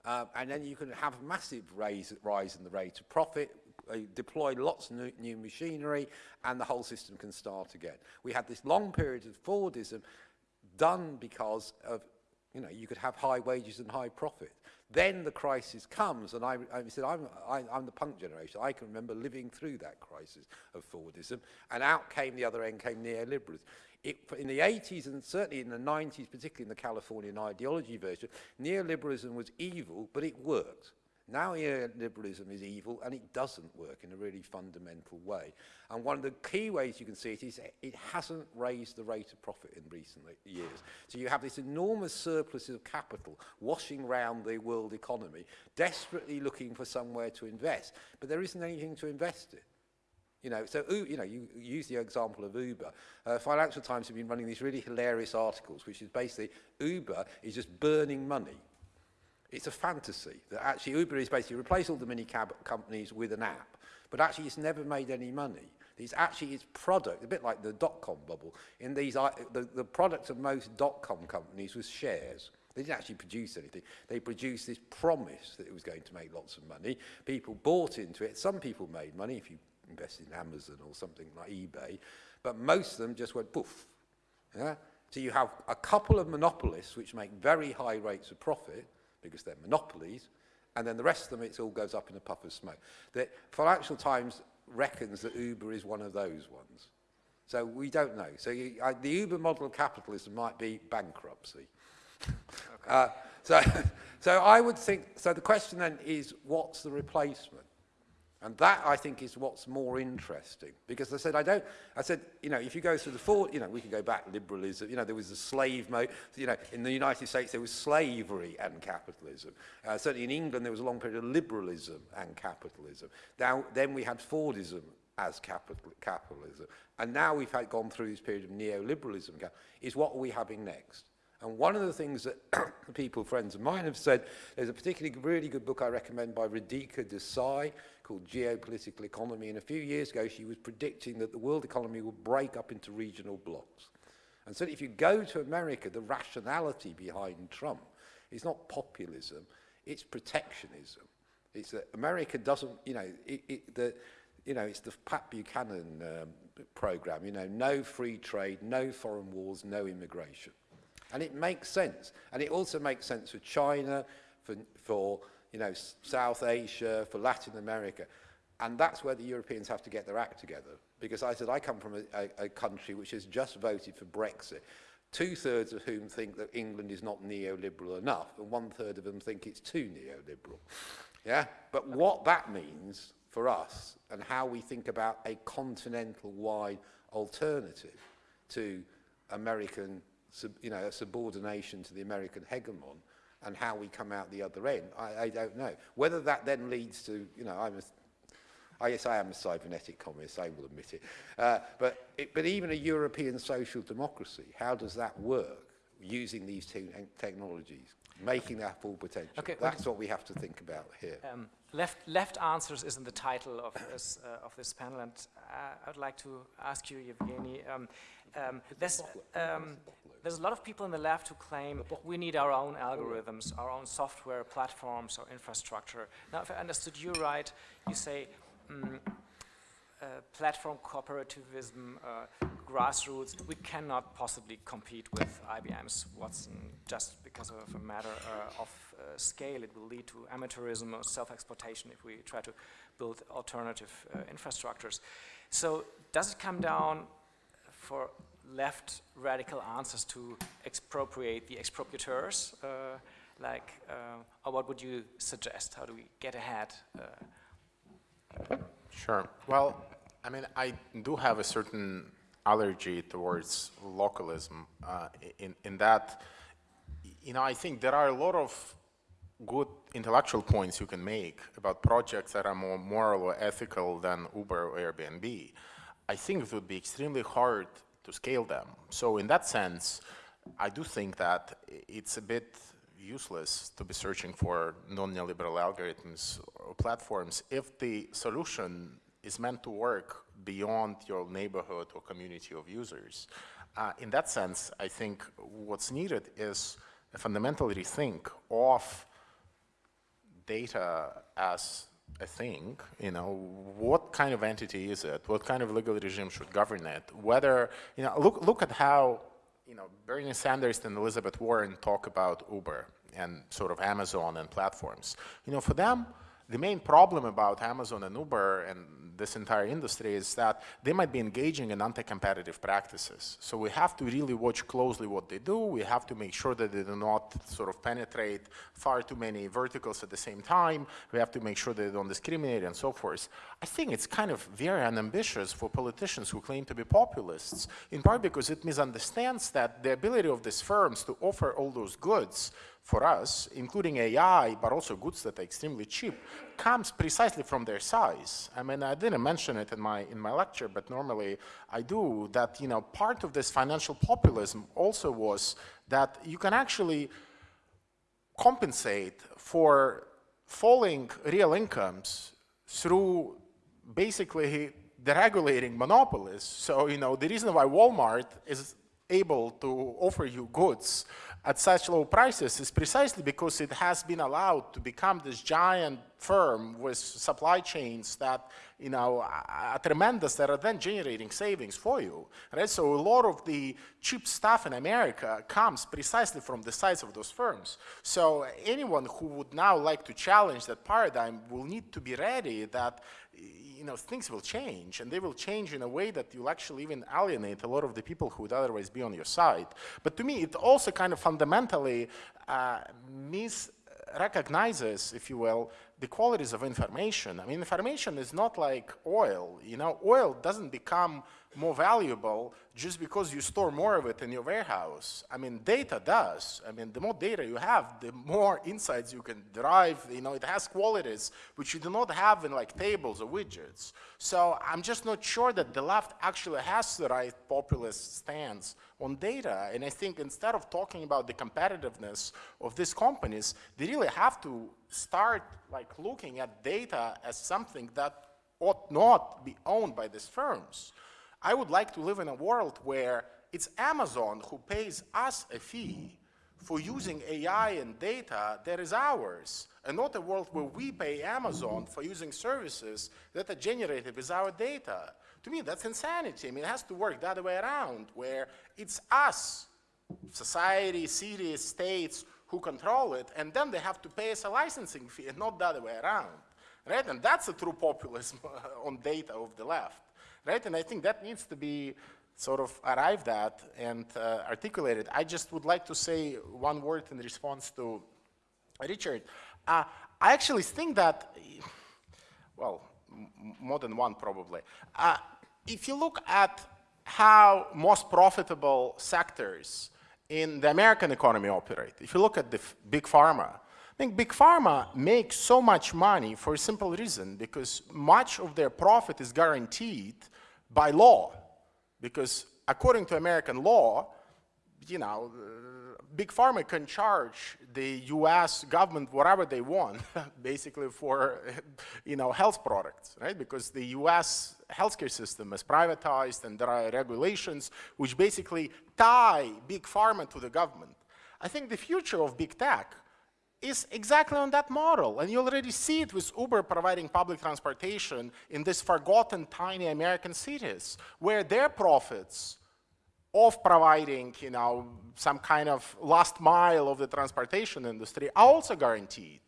uh, and then you can have a massive raise, rise in the rate of profit, uh, deploy lots of new, new machinery, and the whole system can start again. We had this long period of Fordism done because of You know, you could have high wages and high profit. Then the crisis comes, and I, I said, I'm, I, I'm the punk generation. I can remember living through that crisis of Fordism, and out came the other end, came neoliberalism. It, in the 80s and certainly in the 90s, particularly in the Californian ideology version, neoliberalism was evil, but it worked. Now neoliberalism is evil and it doesn't work in a really fundamental way. And one of the key ways you can see it is it hasn't raised the rate of profit in recent years. So you have this enormous surplus of capital washing around the world economy, desperately looking for somewhere to invest, but there isn't anything to invest in. You know, so you know, you use the example of Uber. Uh, Financial Times have been running these really hilarious articles, which is basically Uber is just burning money it's a fantasy that actually Uber is basically replace all the minicab companies with an app, but actually it's never made any money. It's actually its product, a bit like the dot-com bubble. In these, the, the product of most dot-com companies was shares. They didn't actually produce anything. They produced this promise that it was going to make lots of money. People bought into it. Some people made money if you invested in Amazon or something like eBay, but most of them just went poof. Yeah? So you have a couple of monopolists which make very high rates of profit, because they're monopolies, and then the rest of them, it all goes up in a puff of smoke. The Financial Times reckons that Uber is one of those ones. So we don't know. So you, uh, the Uber model of capitalism might be bankruptcy. okay. uh, so, so I would think, so the question then is, what's the replacement? And that, I think, is what's more interesting. Because I said, I don't, I said, you know, if you go through the four, you know, we can go back, liberalism, you know, there was the slave mode, you know, in the United States there was slavery and capitalism. Uh, certainly in England there was a long period of liberalism and capitalism. Now, then we had Fordism as capital, capitalism. And now we've had gone through this period of neoliberalism. Is what are we having next? And one of the things that people, friends of mine, have said, there's a particularly really good book I recommend by Radhika Desai called Geopolitical Economy. And a few years ago, she was predicting that the world economy would break up into regional blocks. And so if you go to America, the rationality behind Trump is not populism, it's protectionism. It's that America doesn't, you know, it, it, the, you know, it's the Pat Buchanan um, program, you know, no free trade, no foreign wars, no immigration. And it makes sense. And it also makes sense for China, for, for you know, South Asia, for Latin America. And that's where the Europeans have to get their act together. Because I said, I come from a, a, a country which has just voted for Brexit, two-thirds of whom think that England is not neoliberal enough, and one-third of them think it's too neoliberal. Yeah? But what that means for us, and how we think about a continental-wide alternative to American you know, a subordination to the American hegemon and how we come out the other end, I, I don't know. Whether that then leads to, you know, I'm a, I guess I am a cybernetic communist, I will admit it. Uh, but, it, but even a European social democracy, how does that work using these two technologies? Making that full potential? Okay, That's what we have to think about here. Um, left, left answers is in the title of this, uh, of this panel, and uh, I'd like to ask you, Evgeny, um, um, there's, um, there's a lot of people in the left who claim we need our own algorithms, our own software platforms or infrastructure. Now, if I understood you right, you say uh, platform cooperativism, uh, grassroots, we cannot possibly compete with IBM's Watson just because of a matter uh, of uh, scale. It will lead to amateurism or self-exploitation if we try to build alternative uh, infrastructures. So does it come down for left radical answers to expropriate the expropriators? Uh, like, uh, or what would you suggest? How do we get ahead? Uh? Sure. Well, I mean, I do have a certain allergy towards localism uh, in, in that, you know, I think there are a lot of good intellectual points you can make about projects that are more moral or ethical than Uber or Airbnb. I think it would be extremely hard to scale them. So in that sense, I do think that it's a bit useless to be searching for non-neoliberal algorithms or platforms if the solution is meant to work beyond your neighborhood or community of users. Uh, in that sense, I think what's needed is a fundamental rethink of data as a thing, you know, what kind of entity is it? What kind of legal regime should govern it? Whether, you know, look, look at how, you know, Bernie Sanders and Elizabeth Warren talk about Uber and sort of Amazon and platforms. You know, for them, the main problem about Amazon and Uber and this entire industry is that they might be engaging in anti-competitive practices. So we have to really watch closely what they do. We have to make sure that they do not sort of penetrate far too many verticals at the same time. We have to make sure they don't discriminate and so forth. I think it's kind of very unambitious for politicians who claim to be populists, in part because it misunderstands that the ability of these firms to offer all those goods for us, including AI, but also goods that are extremely cheap, comes precisely from their size. I mean, I didn't mention it in my, in my lecture, but normally I do, that, you know, part of this financial populism also was that you can actually compensate for falling real incomes through basically deregulating monopolies. So, you know, the reason why Walmart is able to offer you goods at such low prices is precisely because it has been allowed to become this giant firm with supply chains that, you know, are tremendous that are then generating savings for you, right? So a lot of the cheap stuff in America comes precisely from the size of those firms. So anyone who would now like to challenge that paradigm will need to be ready that you know, things will change, and they will change in a way that you'll actually even alienate a lot of the people who would otherwise be on your side. But to me, it also kind of fundamentally uh, misrecognizes, if you will, the qualities of information. I mean, information is not like oil. You know, oil doesn't become more valuable just because you store more of it in your warehouse. I mean, data does. I mean, the more data you have, the more insights you can derive. You know, it has qualities which you do not have in like tables or widgets. So I'm just not sure that the left actually has the right populist stance on data. And I think instead of talking about the competitiveness of these companies, they really have to start like looking at data as something that ought not be owned by these firms. I would like to live in a world where it's Amazon who pays us a fee for using AI and data that is ours, and not a world where we pay Amazon for using services that are generated with our data. To me, that's insanity. I mean, it has to work the other way around, where it's us, society, cities, states, who control it, and then they have to pay us a licensing fee, and not the other way around. Right? And that's a true populism on data of the left right? And I think that needs to be sort of arrived at and uh, articulated. I just would like to say one word in response to Richard. Uh, I actually think that, well, more than one probably. Uh, if you look at how most profitable sectors in the American economy operate, if you look at the big pharma, I think big pharma makes so much money for a simple reason, because much of their profit is guaranteed by law. Because according to American law, you know, uh, big pharma can charge the US government whatever they want, basically for, you know, health products, right? Because the US healthcare system is privatized and there are regulations which basically tie big pharma to the government. I think the future of big tech is exactly on that model. And you already see it with Uber providing public transportation in these forgotten tiny American cities, where their profits of providing, you know, some kind of last mile of the transportation industry are also guaranteed.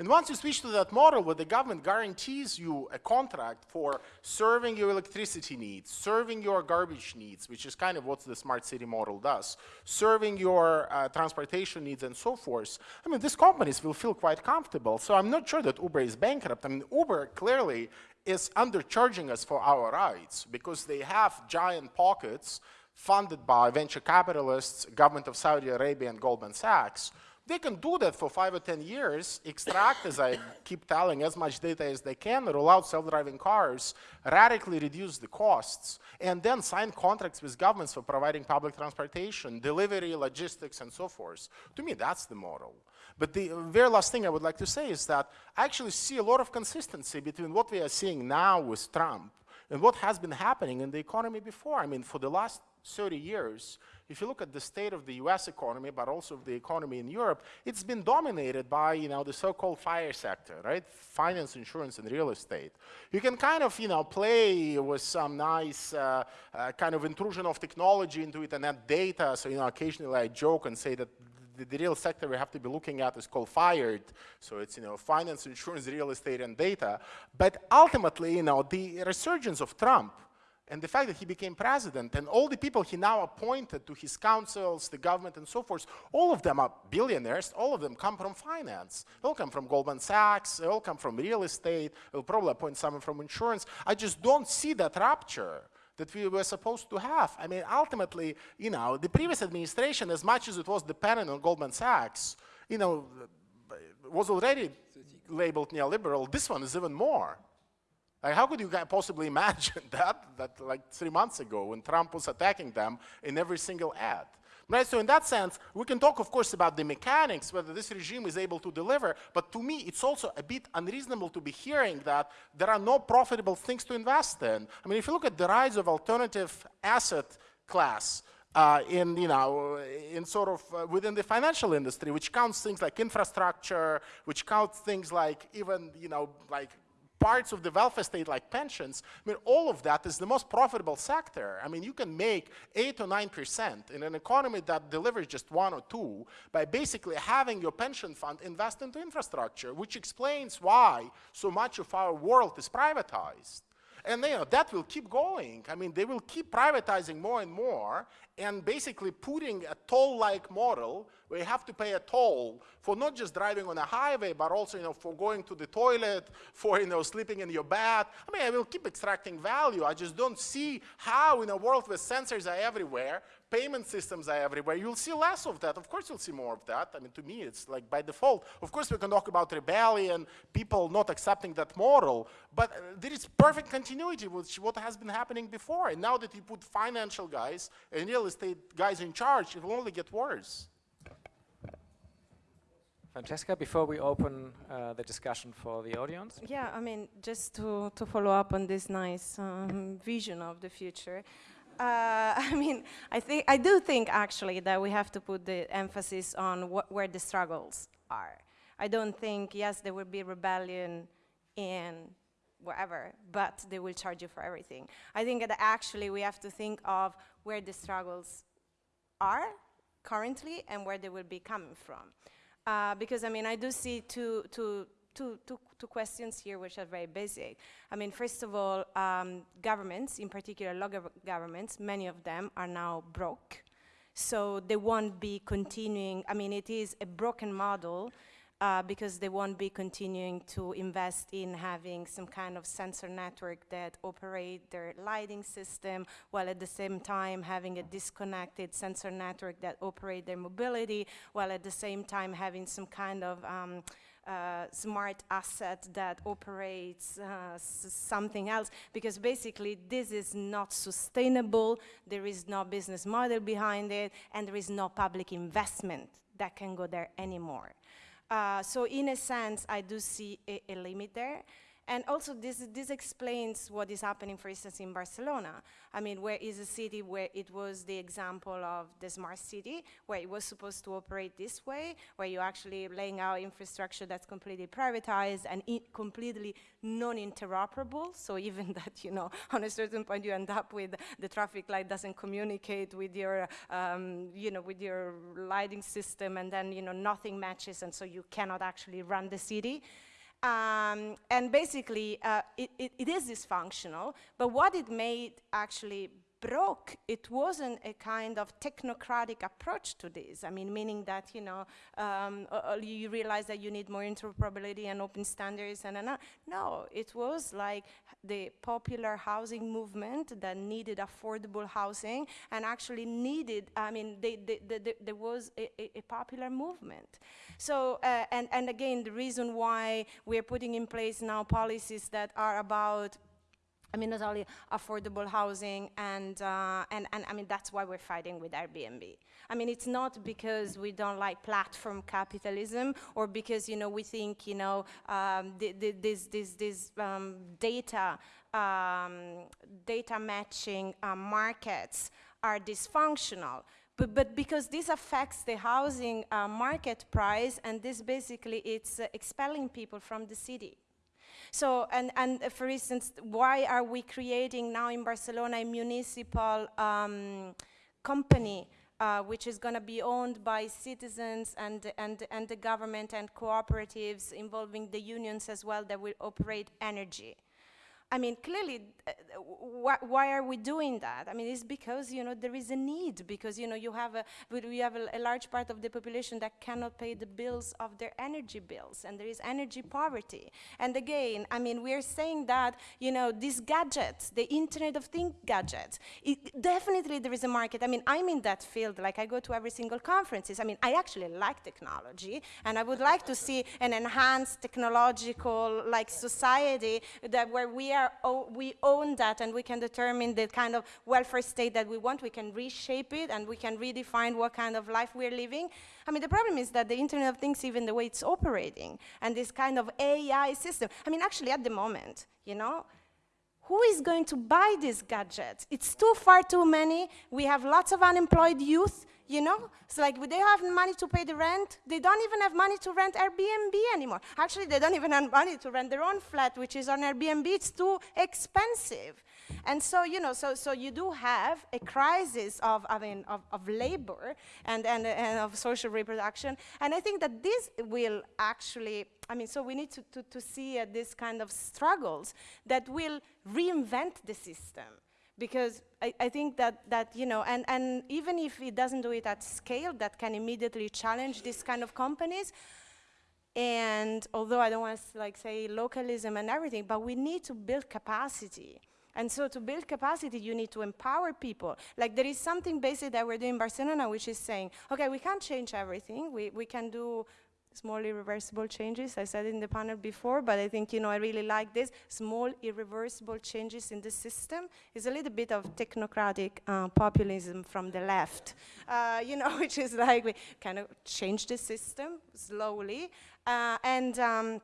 And once you switch to that model where the government guarantees you a contract for serving your electricity needs, serving your garbage needs, which is kind of what the smart city model does, serving your uh, transportation needs and so forth, I mean, these companies will feel quite comfortable. So I'm not sure that Uber is bankrupt. I mean, Uber clearly is undercharging us for our rides because they have giant pockets funded by venture capitalists, government of Saudi Arabia and Goldman Sachs, they can do that for five or 10 years, extract, as I keep telling, as much data as they can, roll out self-driving cars, radically reduce the costs, and then sign contracts with governments for providing public transportation, delivery, logistics, and so forth. To me, that's the model. But the very last thing I would like to say is that I actually see a lot of consistency between what we are seeing now with Trump and what has been happening in the economy before. I mean, for the last 30 years, if you look at the state of the US economy, but also the economy in Europe, it's been dominated by, you know, the so-called FIRE sector, right? Finance, insurance, and real estate. You can kind of, you know, play with some nice uh, uh, kind of intrusion of technology into it and add data. So, you know, occasionally I joke and say that the, the, real sector we have to be looking at is called FIRED. So it's, you know, finance, insurance, real estate, and data. But ultimately, you know, the resurgence of Trump and the fact that he became president and all the people he now appointed to his councils, the government and so forth, all of them are billionaires, all of them come from finance. They all come from Goldman Sachs, they all come from real estate, they'll probably appoint someone from insurance. I just don't see that rupture that we were supposed to have. I mean, ultimately, you know, the previous administration, as much as it was dependent on Goldman Sachs, you know, was already labeled neoliberal. This one is even more. Like, how could you possibly imagine that, that like three months ago when Trump was attacking them in every single ad? Right, so in that sense, we can talk, of course, about the mechanics, whether this regime is able to deliver, but to me, it's also a bit unreasonable to be hearing that there are no profitable things to invest in. I mean, if you look at the rise of alternative asset class, uh, in, you know, in sort of uh, within the financial industry, which counts things like infrastructure, which counts things like even, you know, like parts of the welfare state like pensions, I mean, all of that is the most profitable sector. I mean, you can make 8 or 9% in an economy that delivers just 1 or 2 by basically having your pension fund invest into infrastructure, which explains why so much of our world is privatized. And you know, that will keep going. I mean, they will keep privatizing more and more and basically putting a toll-like model you have to pay a toll for not just driving on a highway, but also, you know, for going to the toilet, for, you know, sleeping in your bed. I mean, I will keep extracting value. I just don't see how in a world where sensors are everywhere, payment systems are everywhere, you'll see less of that. Of course you'll see more of that. I mean, to me, it's like by default. Of course, we can talk about rebellion, people not accepting that model, but there is perfect continuity with what has been happening before. And now that you put financial guys and real estate guys in charge, it will only get worse. Francesca, before we open uh, the discussion for the audience. Yeah, I mean, just to, to follow up on this nice um, vision of the future, uh, I mean, I think I do think actually that we have to put the emphasis on where the struggles are. I don't think yes, there will be rebellion in wherever, but they will charge you for everything. I think that actually we have to think of where the struggles are currently and where they will be coming from. Uh, because I mean, I do see two, two, two, two, two questions here which are very basic. I mean, first of all, um, governments, in particular local governments, many of them are now broke. So they won't be continuing, I mean, it is a broken model uh, because they won't be continuing to invest in having some kind of sensor network that operate their lighting system while at the same time having a disconnected sensor network that operate their mobility while at the same time having some kind of um, uh, smart asset that operates uh, something else because basically this is not sustainable, there is no business model behind it, and there is no public investment that can go there anymore. Uh, so in a sense, I do see a, a limit there. And also this, this explains what is happening, for instance, in Barcelona. I mean, where is a city where it was the example of the smart city, where it was supposed to operate this way, where you're actually laying out infrastructure that's completely privatized and completely non-interoperable. So even that, you know, on a certain point you end up with the traffic light doesn't communicate with your, um, you know, with your lighting system and then, you know, nothing matches and so you cannot actually run the city. Um, and basically, uh, it, it, it is dysfunctional, but what it made actually broke, it wasn't a kind of technocratic approach to this. I mean, meaning that, you know, um, uh, uh you realize that you need more interoperability and open standards and, and uh, no, it was like the popular housing movement that needed affordable housing and actually needed, I mean, they, they, they, there was a, a, a, popular movement. So, uh, and, and again, the reason why we're putting in place now policies that are about I mean, not only affordable housing, and, uh, and, and I mean, that's why we're fighting with Airbnb. I mean, it's not because we don't like platform capitalism or because, you know, we think, you know, um, this, this, this um, data, um, data matching uh, markets are dysfunctional. But, but, because this affects the housing uh, market price and this basically it's uh, expelling people from the city. So, and, and uh, for instance, why are we creating now in Barcelona a municipal um, company uh, which is going to be owned by citizens and, and, and the government and cooperatives involving the unions as well that will operate energy. I mean, clearly, uh, wh why are we doing that? I mean, it's because, you know, there is a need, because, you know, you have a, we have a, a, large part of the population that cannot pay the bills of their energy bills, and there is energy poverty. And again, I mean, we're saying that, you know, these gadgets, the Internet of Things gadgets, it, definitely there is a market. I mean, I'm in that field, like I go to every single conferences. I mean, I actually like technology, and I would like to see an enhanced technological, like, society that where we are are, we own that and we can determine the kind of welfare state that we want. We can reshape it and we can redefine what kind of life we're living. I mean, the problem is that the Internet of Things, even the way it's operating, and this kind of AI system, I mean, actually at the moment, you know, who is going to buy this gadget? It's too far too many. We have lots of unemployed youth you know? It's like they have money to pay the rent. They don't even have money to rent Airbnb anymore. Actually, they don't even have money to rent their own flat, which is on Airbnb. It's too expensive. And so, you know, so, so you do have a crisis of, I mean, of, of labor and, and, and of social reproduction. And I think that this will actually, I mean, so we need to, to, to see uh, this kind of struggles that will reinvent the system because I, I think that, that you know, and, and even if it doesn't do it at scale, that can immediately challenge these kind of companies. And although I don't want to like say localism and everything, but we need to build capacity. And so to build capacity, you need to empower people. Like there is something basic that we're doing in Barcelona, which is saying, okay, we can't change everything. We, we can do small irreversible changes. I said in the panel before, but I think, you know, I really like this. Small irreversible changes in the system is a little bit of technocratic uh, populism from the left, uh, you know, which is like we kind of change the system slowly. Uh, and um,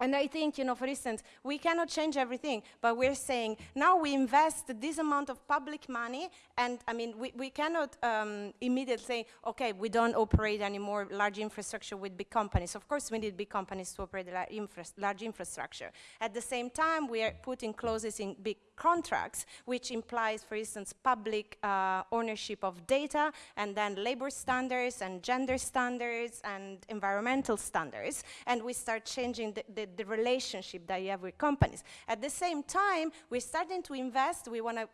and I think, you know, for instance, we cannot change everything, but we're saying now we invest this amount of public money, and I mean, we, we cannot um, immediately say, okay, we don't operate anymore large infrastructure with big companies. Of course, we need big companies to operate la infra large infrastructure. At the same time, we are putting clauses in big contracts, which implies, for instance, public uh, ownership of data, and then labor standards, and gender standards, and environmental standards, and we start changing the, the, the relationship that you have with companies. At the same time, we're starting to invest, we want to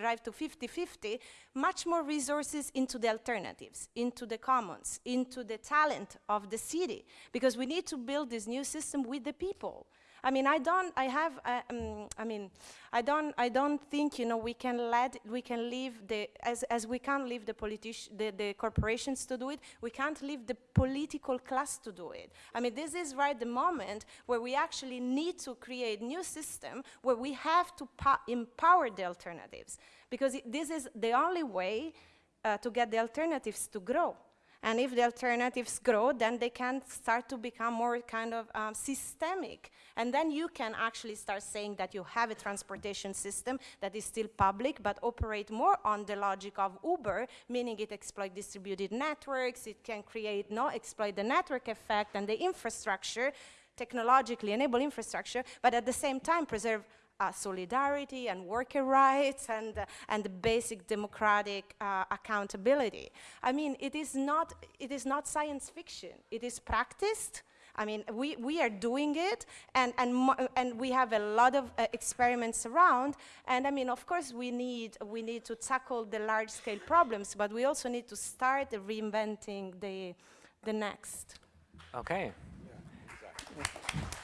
arrive to 50-50, much more resources into the alternatives, into the commons, into the talent of the city, because we need to build this new system with the people. I mean, I don't, I have, uh, um, I mean, I don't, I don't think, you know, we can let, we can leave the, as, as we can't leave the politician, the, the corporations to do it, we can't leave the political class to do it. I mean, this is right the moment where we actually need to create new system where we have to empower the alternatives because this is the only way uh, to get the alternatives to grow. And if the alternatives grow, then they can start to become more kind of um, systemic. And then you can actually start saying that you have a transportation system that is still public, but operate more on the logic of Uber, meaning it exploit distributed networks, it can create, no, exploit the network effect and the infrastructure, technologically enable infrastructure, but at the same time preserve uh, solidarity and worker rights and, uh, and basic democratic uh, accountability. I mean, it is, not, it is not science fiction. It is practiced. I mean, we, we are doing it, and, and, and we have a lot of uh, experiments around. And I mean, of course, we need, we need to tackle the large-scale problems, but we also need to start reinventing the, the next. Okay. Yeah, exactly.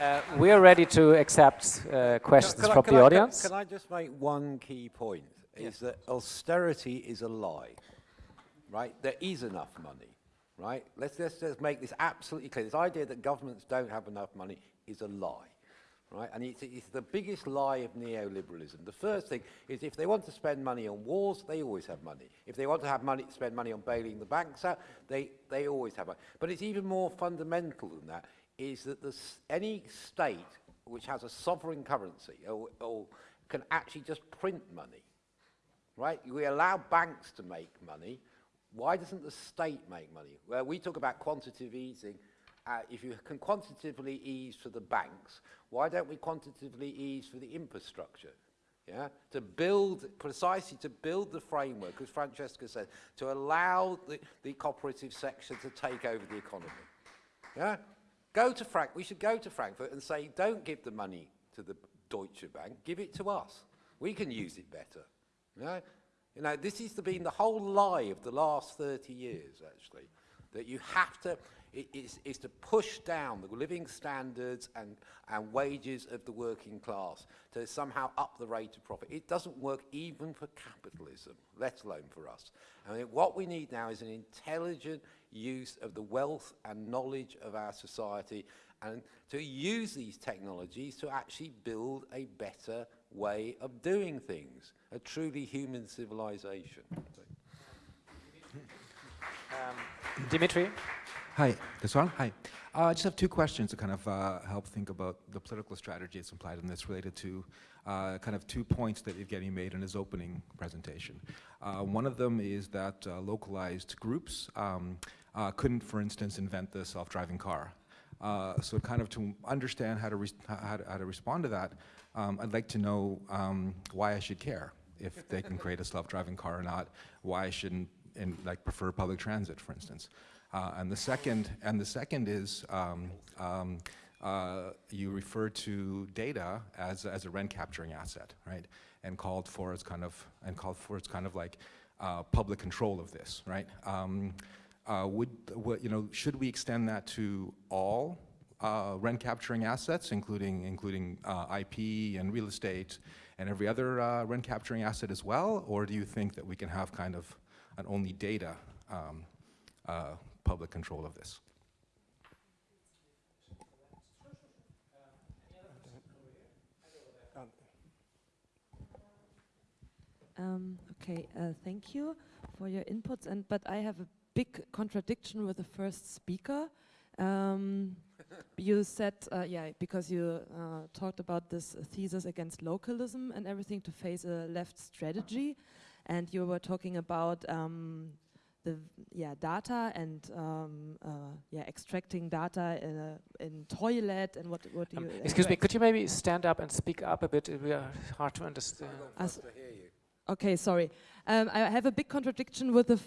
Uh, we are ready to accept uh, questions can, can from I, the I, audience. Can, can, I just make one key point? Is that austerity is a lie, right? There is enough money, right? Let's, let's just make this absolutely clear. This idea that governments don't have enough money is a lie. Right? And it's, it's the biggest lie of neoliberalism. The first thing is if they want to spend money on wars, they always have money. If they want to have money, spend money on bailing the banks out, they, they always have money. But it's even more fundamental than that is that this, any state which has a sovereign currency or, or can actually just print money, right? We allow banks to make money. Why doesn't the state make money? Well, we talk about quantitative easing. Uh, if you can quantitatively ease for the banks, why don't we quantitatively ease for the infrastructure? Yeah, to build, precisely to build the framework, as Francesca said, to allow the, the cooperative sector to take over the economy. Yeah, Go to Frank. We should go to Frankfurt and say, don't give the money to the Deutsche Bank, give it to us. We can use it better. You know, you know this has been the whole lie of the last 30 years, actually, that you have to, it is, is to push down the living standards and, and wages of the working class to somehow up the rate of profit. It doesn't work even for capitalism, let alone for us. I mean, what we need now is an intelligent, use of the wealth and knowledge of our society and to use these technologies to actually build a better way of doing things, a truly human civilization. Um, Dimitri? Hi, this one? Hi. Uh, I just have two questions to kind of uh, help think about the political strategy that's implied in this related to uh, kind of two points that Evgeny made in his opening presentation. Uh, one of them is that uh, localized groups um, uh, couldn't, for instance, invent the self-driving car. Uh, so kind of to understand how to, how to, how to, respond to that, um, I'd like to know um, why I should care if they can create a self-driving car or not, why I shouldn't like prefer public transit, for instance. Uh, and the second, and the second is um, um uh, you referred to data as, as a rent capturing asset, right? And called for its kind of, and called for its kind of like uh, public control of this, right? Um, uh, would, what, you know, should we extend that to all uh, rent capturing assets, including, including uh, IP and real estate and every other uh, rent capturing asset as well? Or do you think that we can have kind of an only data um, uh, public control of this? Um, okay, uh, thank you for your inputs. And but I have a big contradiction with the first speaker. Um, you said, uh, yeah, because you uh, talked about this thesis against localism and everything to face a left strategy, and you were talking about um, the yeah data and um, uh, yeah extracting data in, a, in toilet and what what do Um, you excuse me, could you maybe stand up and speak up a bit? We are hard to understand. To. Okay, sorry. Um, I have a big contradiction with the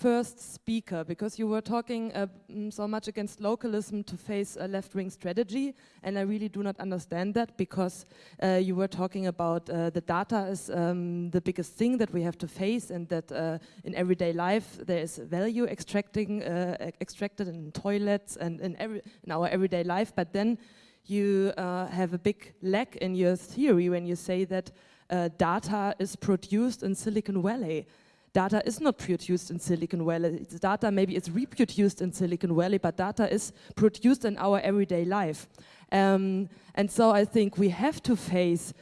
first speaker because you were talking uh, mm, so much against localism to face a left-wing strategy, and I really do not understand that because uh, you were talking about uh, the data is um, the biggest thing that we have to face, and that uh, in everyday life there is value extracting uh, extracted in toilets and in every in our everyday life. But then you uh, have a big lack in your theory when you say that data is produced in Silicon Valley. Data is not produced in Silicon Valley. Data maybe it's reproduced in Silicon Valley, but data is produced in our everyday life. Um, and so I think we have to face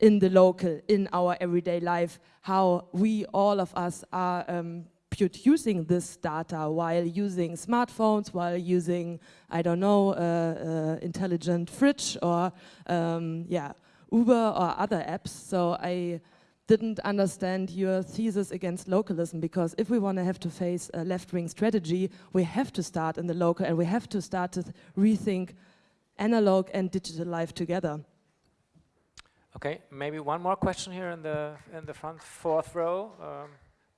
in the local, in our everyday life, how we, all of us, are um, producing this data while using smartphones, while using, I don't know, uh, uh, intelligent fridge or, um, yeah, Uber or other apps. So I didn't understand your thesis against localism because if we want to have to face a left-wing strategy, we have to start in the local and we have to start to rethink analog and digital life together. Okay, maybe one more question here in the in the front fourth row. Um,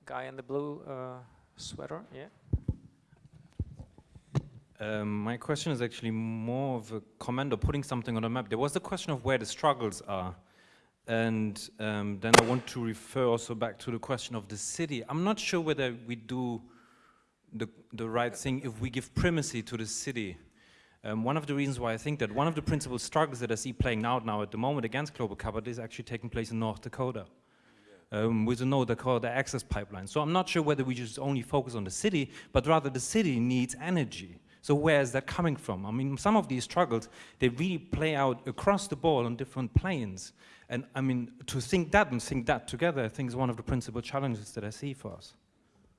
guy in the blue uh, sweater. Yeah. Um, my question is actually more of a comment or putting something on a map. There was the question of where the struggles are. And um, then I want to refer also back to the question of the city. I'm not sure whether we do the, the right thing if we give primacy to the city. Um, one of the reasons why I think that one of the principal struggles that I see playing out now at the moment against global carbon is actually taking place in North Dakota um, with the North Dakota access pipeline. So I'm not sure whether we just only focus on the city, but rather the city needs energy. So where is that coming from? I mean, some of these struggles, they really play out across the board on different planes. And I mean, to think that and think that together, I think is one of the principal challenges that I see for us.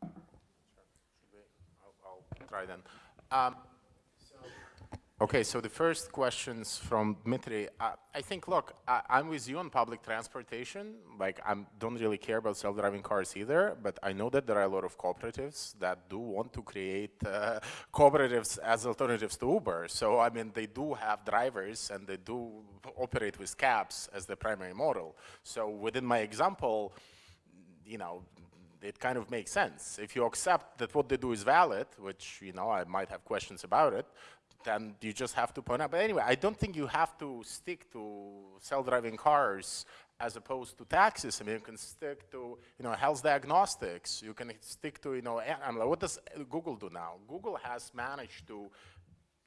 I'll, I'll try then. Um, okay, so the first questions from Dmitry. I think, look, I, I'm with you on public transportation. Like, I don't really care about self-driving cars either, but I know that there are a lot of cooperatives that do want to create uh, cooperatives as alternatives to Uber. So, I mean, they do have drivers and they do operate with cabs as the primary model. So, within my example, you know, it kind of makes sense. If you accept that what they do is valid, which, you know, I might have questions about it, then you just have to point out. But anyway, I don't think you have to stick to self-driving cars as opposed to taxis. I mean, you can stick to, you know, health diagnostics. You can stick to, you know, I'm like, what does Google do now? Google has managed to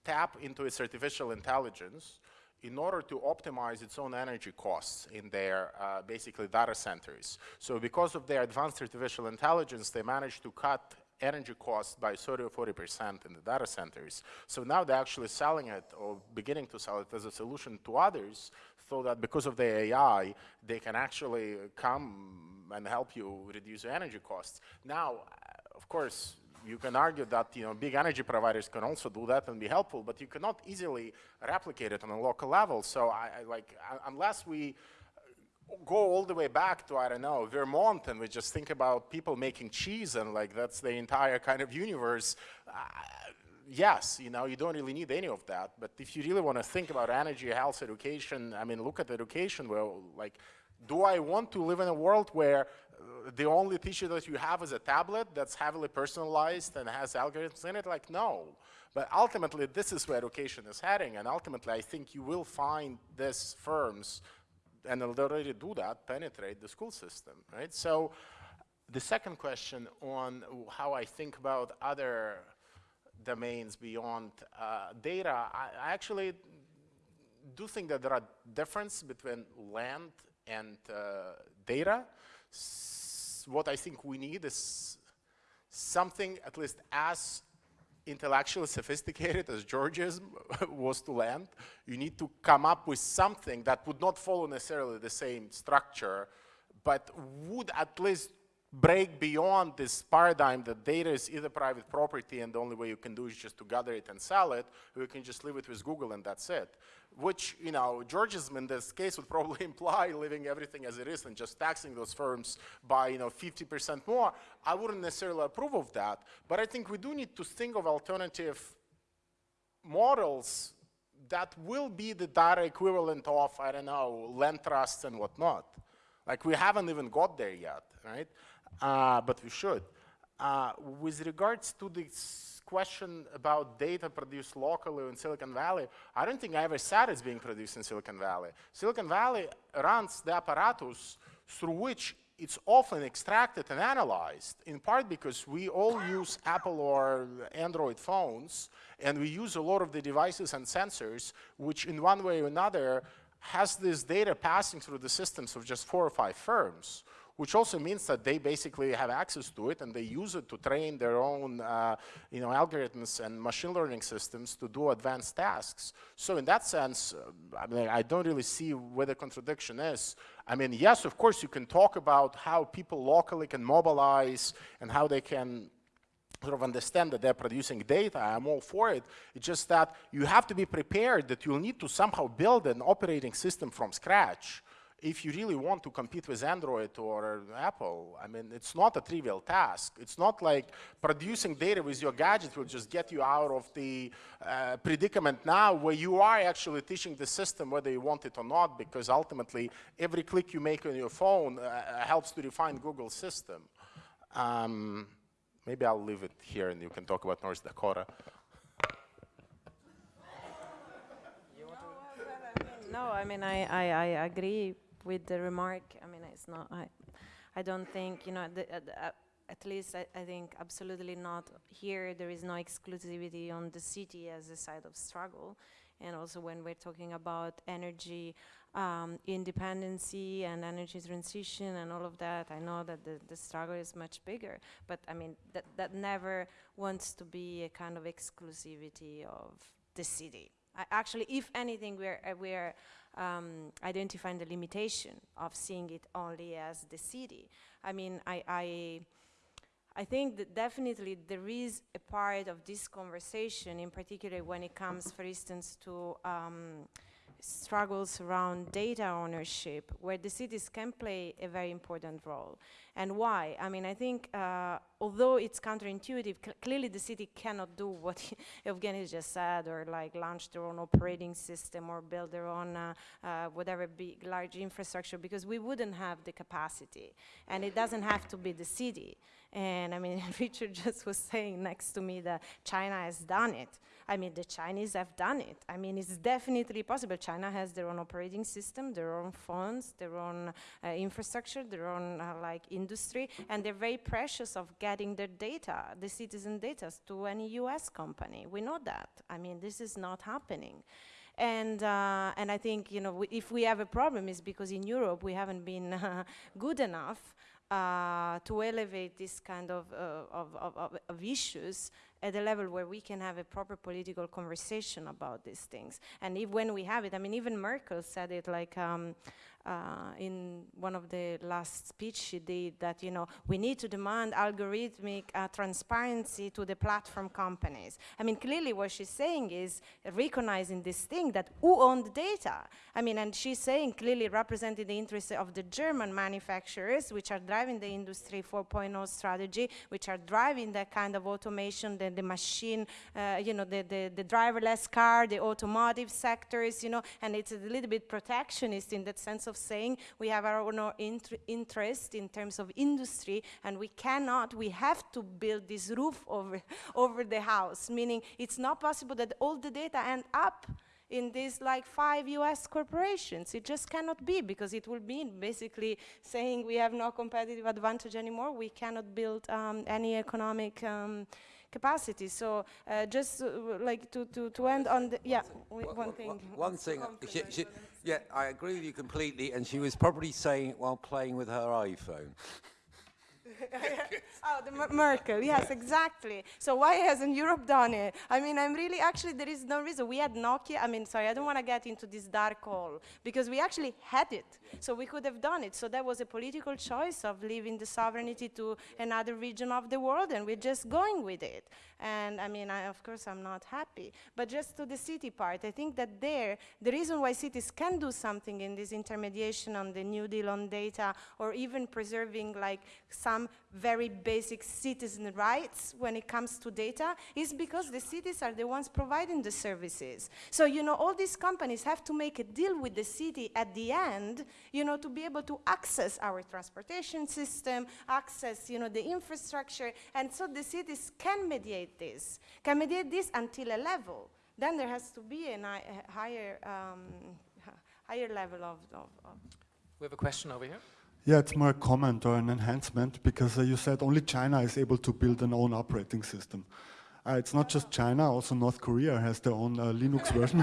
tap into its artificial intelligence in order to optimize its own energy costs in their uh, basically data centers. So because of their advanced artificial intelligence, they managed to cut energy costs by 30 or 40 percent in the data centers. So now they're actually selling it or beginning to sell it as a solution to others so that because of the AI, they can actually come and help you reduce your energy costs. Now, of course, you can argue that you know big energy providers can also do that and be helpful, but you cannot easily replicate it on a local level. So I, I like uh, unless we go all the way back to I don't know Vermont and we just think about people making cheese and like that's the entire kind of universe. Uh, yes, you know you don't really need any of that. But if you really want to think about energy, health, education, I mean look at education. Well, like, do I want to live in a world where the only teacher that you have is a tablet that's heavily personalized and has algorithms in it? Like, no. But ultimately, this is where education is heading, and ultimately, I think you will find these firms, and already do that, penetrate the school system, right? So the second question on how I think about other domains beyond uh, data, I, I actually do think that there are differences between land and uh, data. S what I think we need is something at least as intellectually sophisticated as Georgism was to land. You need to come up with something that would not follow necessarily the same structure, but would at least break beyond this paradigm that data is either private property and the only way you can do is just to gather it and sell it, or you can just leave it with Google and that's it. Which, you know, Georgism in this case would probably imply leaving everything as it is and just taxing those firms by, you know, 50% more. I wouldn't necessarily approve of that, but I think we do need to think of alternative models that will be the data equivalent of, I don't know, land trusts and whatnot. Like we haven't even got there yet, right? Uh, but we should. Uh, with regards to this question about data produced locally in Silicon Valley, I don't think I ever said it's being produced in Silicon Valley. Silicon Valley runs the apparatus through which it's often extracted and analyzed, in part because we all use Apple or Android phones, and we use a lot of the devices and sensors, which in one way or another has this data passing through the systems of just four or five firms which also means that they basically have access to it and they use it to train their own uh, you know, algorithms and machine learning systems to do advanced tasks. So in that sense, uh, I mean, I don't really see where the contradiction is. I mean, yes, of course, you can talk about how people locally can mobilize and how they can sort of understand that they're producing data, I'm all for it. It's just that you have to be prepared that you'll need to somehow build an operating system from scratch if you really want to compete with Android or Apple, I mean, it's not a trivial task. It's not like producing data with your gadget will just get you out of the uh, predicament now where you are actually teaching the system whether you want it or not because ultimately every click you make on your phone uh, helps to refine Google's system. Um, maybe I'll leave it here and you can talk about North Dakota. No, I mean, I, I, I agree with the remark, I mean, it's not, I, I don't think, you know, the, uh, uh, at least I, I, think absolutely not here, there is no exclusivity on the city as a site of struggle. And also when we're talking about energy um, independency and energy transition and all of that, I know that the, the struggle is much bigger, but I mean, that, that never wants to be a kind of exclusivity of the city. I actually, if anything, we're, uh, we're um, identifying the limitation of seeing it only as the city. I mean, I, I, I think that definitely there is a part of this conversation, in particular when it comes, for instance, to um, struggles around data ownership, where the cities can play a very important role. And why? I mean, I think uh, although it's counterintuitive, cl clearly the city cannot do what Evgeny just said, or like launch their own operating system or build their own uh, uh, whatever big, large infrastructure, because we wouldn't have the capacity. And it doesn't have to be the city. And I mean, Richard just was saying next to me that China has done it. I mean, the Chinese have done it. I mean, it's definitely possible. China has their own operating system, their own phones, their own uh, infrastructure, their own uh, like industry, and they're very precious of getting their data, the citizen data, to any US company. We know that. I mean, this is not happening. And, uh, and I think, you know, if we have a problem, it's because in Europe we haven't been uh, good enough uh, to elevate this kind of, uh, of, of, of, issues at a level where we can have a proper political conversation about these things. And if when we have it, I mean, even Merkel said it like, um, uh, in one of the last speech she did that, you know, we need to demand algorithmic uh, transparency to the platform companies. I mean, clearly what she's saying is recognizing this thing that who owned the data? I mean, and she's saying clearly representing the interests of the German manufacturers, which are driving the Industry 4.0 strategy, which are driving that kind of automation, the, the machine, uh, you know, the, the, the driverless car, the automotive sectors, you know, and it's a little bit protectionist in that sense of of saying we have our own inter interest in terms of industry and we cannot, we have to build this roof over, over the house, meaning it's not possible that all the data end up in these like five US corporations. It just cannot be because it will mean basically saying we have no competitive advantage anymore. We cannot build um, any economic um, capacity. So uh, just uh, like to, to, to end on the, yeah, one, one thing. One thing, she, she, yeah, I agree with you completely, and she was probably saying it while playing with her iPhone. Oh, the Merkel, yes, exactly. So why hasn't Europe done it? I mean, I'm really, actually, there is no reason. We had Nokia, I mean, sorry, I don't want to get into this dark hole, because we actually had it, so we could have done it. So that was a political choice of leaving the sovereignty to another region of the world, and we're just going with it. And I mean, I, of course, I'm not happy. But just to the city part, I think that there, the reason why cities can do something in this intermediation on the New Deal on data, or even preserving like some very basic citizen rights when it comes to data, is because the cities are the ones providing the services. So, you know, all these companies have to make a deal with the city at the end, you know, to be able to access our transportation system, access, you know, the infrastructure, and so the cities can mediate this, can mediate this until a level. Then there has to be a, a higher, um, higher level of, of, of. We have a question over here. Yeah, it's more a comment or an enhancement because uh, you said only China is able to build an own operating system. Uh, it's not just China, also North Korea has their own uh, Linux version.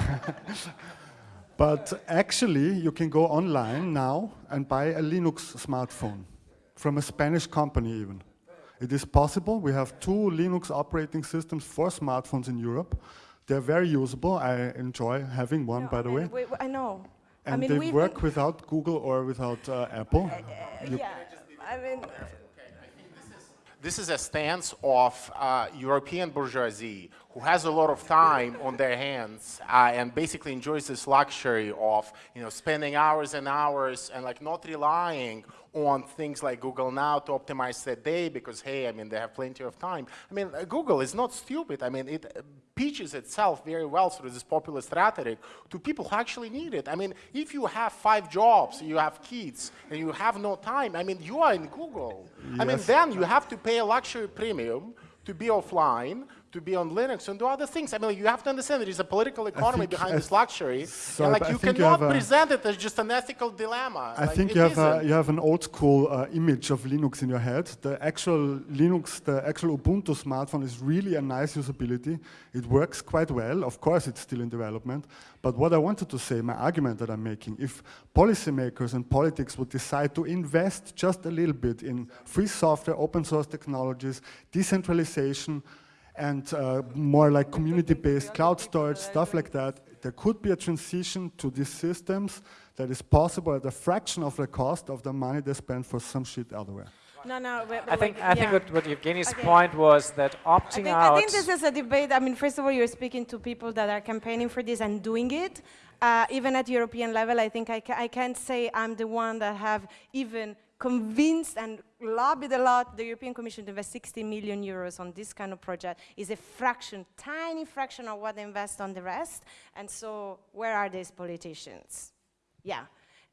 but actually, you can go online now and buy a Linux smartphone from a Spanish company even. It is possible. We have two Linux operating systems for smartphones in Europe. They're very usable. I enjoy having one, no, by the way. We, I know. And I mean, they work without Google or without uh, Apple. Uh, yeah, I mean. This is a stance of uh, European bourgeoisie who has a lot of time on their hands uh, and basically enjoys this luxury of you know spending hours and hours and like not relying on things like Google Now to optimize their day because, hey, I mean, they have plenty of time. I mean, uh, Google is not stupid. I mean, it uh, pitches itself very well through this populist rhetoric to people who actually need it. I mean, if you have five jobs, you have kids, and you have no time, I mean, you are in Google. Yes. I mean, then you have to pay a luxury premium to be offline, to be on Linux and do other things. I mean, you have to understand there is a political economy behind this luxury, and like you cannot you present it as just an ethical dilemma. I like, think you have a, you have an old school uh, image of Linux in your head. The actual Linux, the actual Ubuntu smartphone is really a nice usability. It works quite well. Of course, it's still in development. But what I wanted to say, my argument that I'm making, if policymakers and politics would decide to invest just a little bit in free software, open source technologies, decentralization, and uh, more like community-based cloud storage, stuff like that, there could be a transition to these systems that is possible at a fraction of the cost of the money they spend for some shit elsewhere. No, no. But, but I think like, I think what, what Evgeny's okay. point was that opting I think, out. I think this is a debate. I mean, first of all, you're speaking to people that are campaigning for this and doing it. Uh, even at European level, I think I, ca I can't say I'm the one that have even convinced and lobbied a lot the European Commission to invest 60 million euros on this kind of project is a fraction, tiny fraction of what they invest on the rest. And so where are these politicians? Yeah.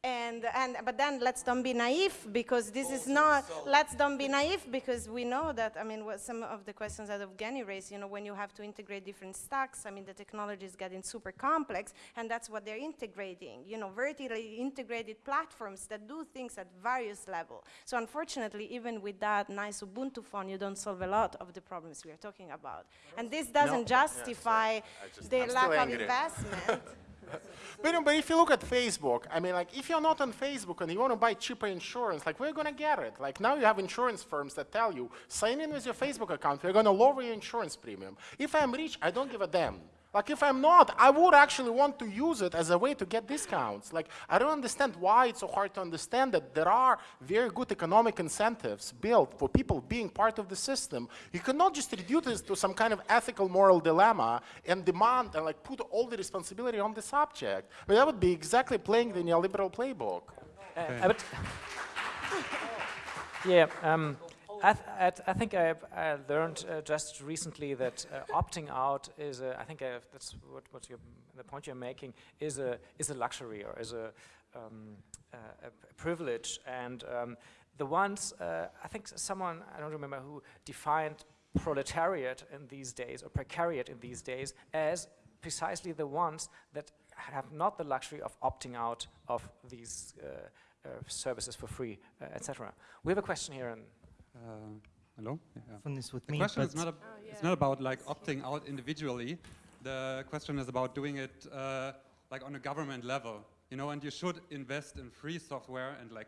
And, and, but then let's don't be naive because this is oh, not, let's don't be naive because we know that, I mean, what some of the questions that Evgeny raised, you know, when you have to integrate different stacks, I mean, the technology is getting super complex and that's what they're integrating, you know, vertically integrated platforms that do things at various levels. So unfortunately, even with that nice Ubuntu phone, you don't solve a lot of the problems we are talking about. And this doesn't no. justify yeah, the lack of investment. but, but if you look at Facebook, I mean, like, if you're not on Facebook and you want to buy cheaper insurance, like, you going to get it? Like, now you have insurance firms that tell you, sign in with your Facebook account, we're going to lower your insurance premium. If I'm rich, I don't give a damn. Like if I'm not, I would actually want to use it as a way to get discounts. Like I don't understand why it's so hard to understand that there are very good economic incentives built for people being part of the system. You cannot just reduce this to some kind of ethical moral dilemma and demand and like put all the responsibility on the subject. Mean, that would be exactly playing the neoliberal playbook. Uh, yeah, um, I, th I, think I've, I learned uh, just recently that uh, opting out is, a, I think I've, that's what, what the point you're making, is a, is a luxury or is a, um, a privilege. And um, the ones, uh, I think someone, I don't remember who, defined proletariat in these days, or precariat in these days, as precisely the ones that have not the luxury of opting out of these uh, uh, services for free, uh, etc. We have a question here. And Uh, hello? Yeah. Fun is with The me, question is not, a, it's not about like opting out individually. The question is about doing it uh, like on a government level, you know, and you should invest in free software and like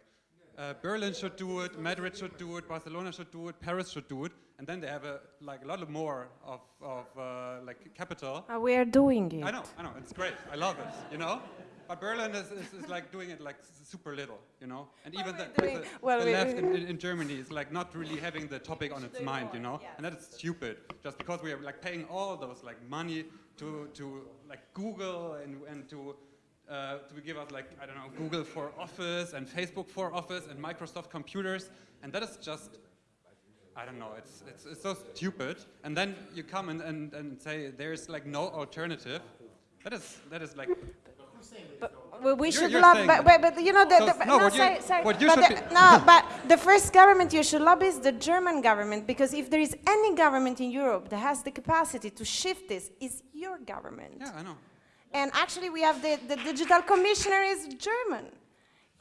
uh, Berlin should do it, Madrid should do it, Barcelona should do it, Paris should do it, and then they have a like a lot more of, of uh, like capital. Uh, we are doing it. I know, I know, it's great. I love it, you know? But Berlin is, is, is like doing it like super little, you know? And even the, the, well, the left in, in, in Germany is like not really having the topic on its mind, you know? And that is stupid, just because we are like paying all those like money to, to like Google and, and to, uh, to give us like, I don't know, Google for Office and Facebook for Office and Microsoft computers. And that is just I don't know, it's, it's, it's so stupid. And then you come and, and, and say there's like no alternative. That is, that is like, Well, we You're- should you're love, saying but, but, but you know, the, So, the, no, no, what you- sorry, sorry, what you but the- no, but the first government you should lobby is the German government because if there is any government in Europe that has the capacity to shift this, is your government. yeah, I know. And actually, we have the, the digital commissioner is German.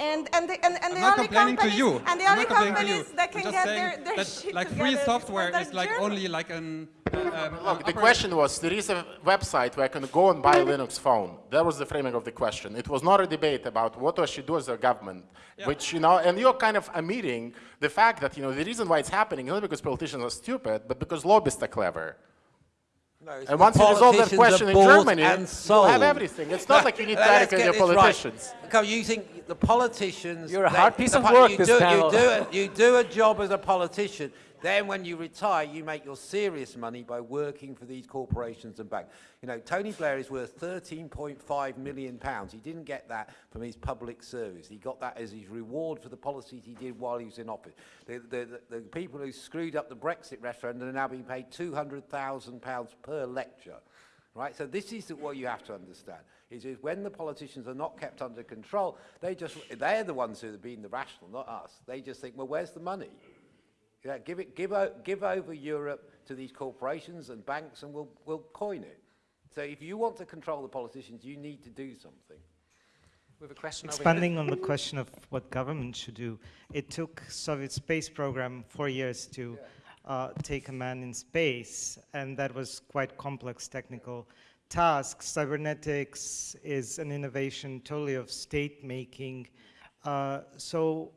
And, and the, and, and the not only complaining to companies, you. and the I'm only not complaining to you. companies that can get saying their, their that shit like free is software is like German. only like an. Um, Look, the question was, there is a website where I can go and buy a Linux phone. That was the framing of the question. It was not a debate about what I should do as a government, which, you know, and you're kind of admitting the fact that, you know, the reason why it's happening is not because politicians are stupid, but because lobbyists are clever. No, And once you resolve that politicians question in Germany, and you'll have everything. It's not like you need to get your this right. politicians. Come, you think the politicians... You're a they- hard piece of work, you this do. You do, you do a job as a politician, then when you retire, you make your serious money by working for these corporations and banks. You know, Tony Blair is worth 13.5 million pounds. He didn't get that from his public service. He got that as his reward for the policies he did while he was in office. The, the, the, the people who screwed up the Brexit referendum are now being paid 200,000 pounds per lecture. Right, so this is what you have to understand. Is, is when the politicians are not kept under control, they just they're the ones who are being the rational, not us. They just think, well, where's the money? Yeah, give it, give, o- give over Europe to these corporations and banks, and we'll we'll coin it. So if you want to control the politicians, you need to do something. we have a question over here. expanding on the question of what government should do, it took Soviet space program four years to uh, take a man in space, and that was quite complex technical task. Cybernetics is an innovation totally of state making. Uh, so,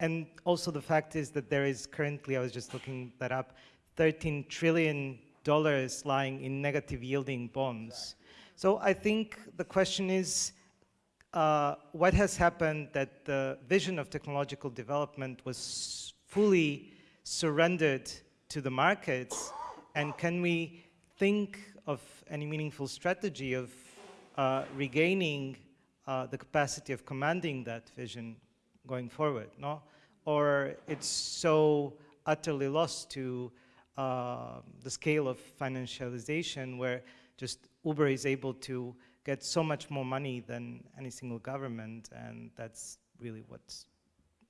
and also the fact is that there is currently, I was just looking that up, 13 trillion dollars lying in negative yielding bonds. So I think the question is, uh, what has happened that the vision of technological development was fully surrendered to the markets, and can we think of any meaningful strategy of uh, regaining uh, the capacity of commanding that vision going forward, no? Or it's so utterly lost to uh, the scale of financialization where just Uber is able to get so much more money than any single government, and that's really what's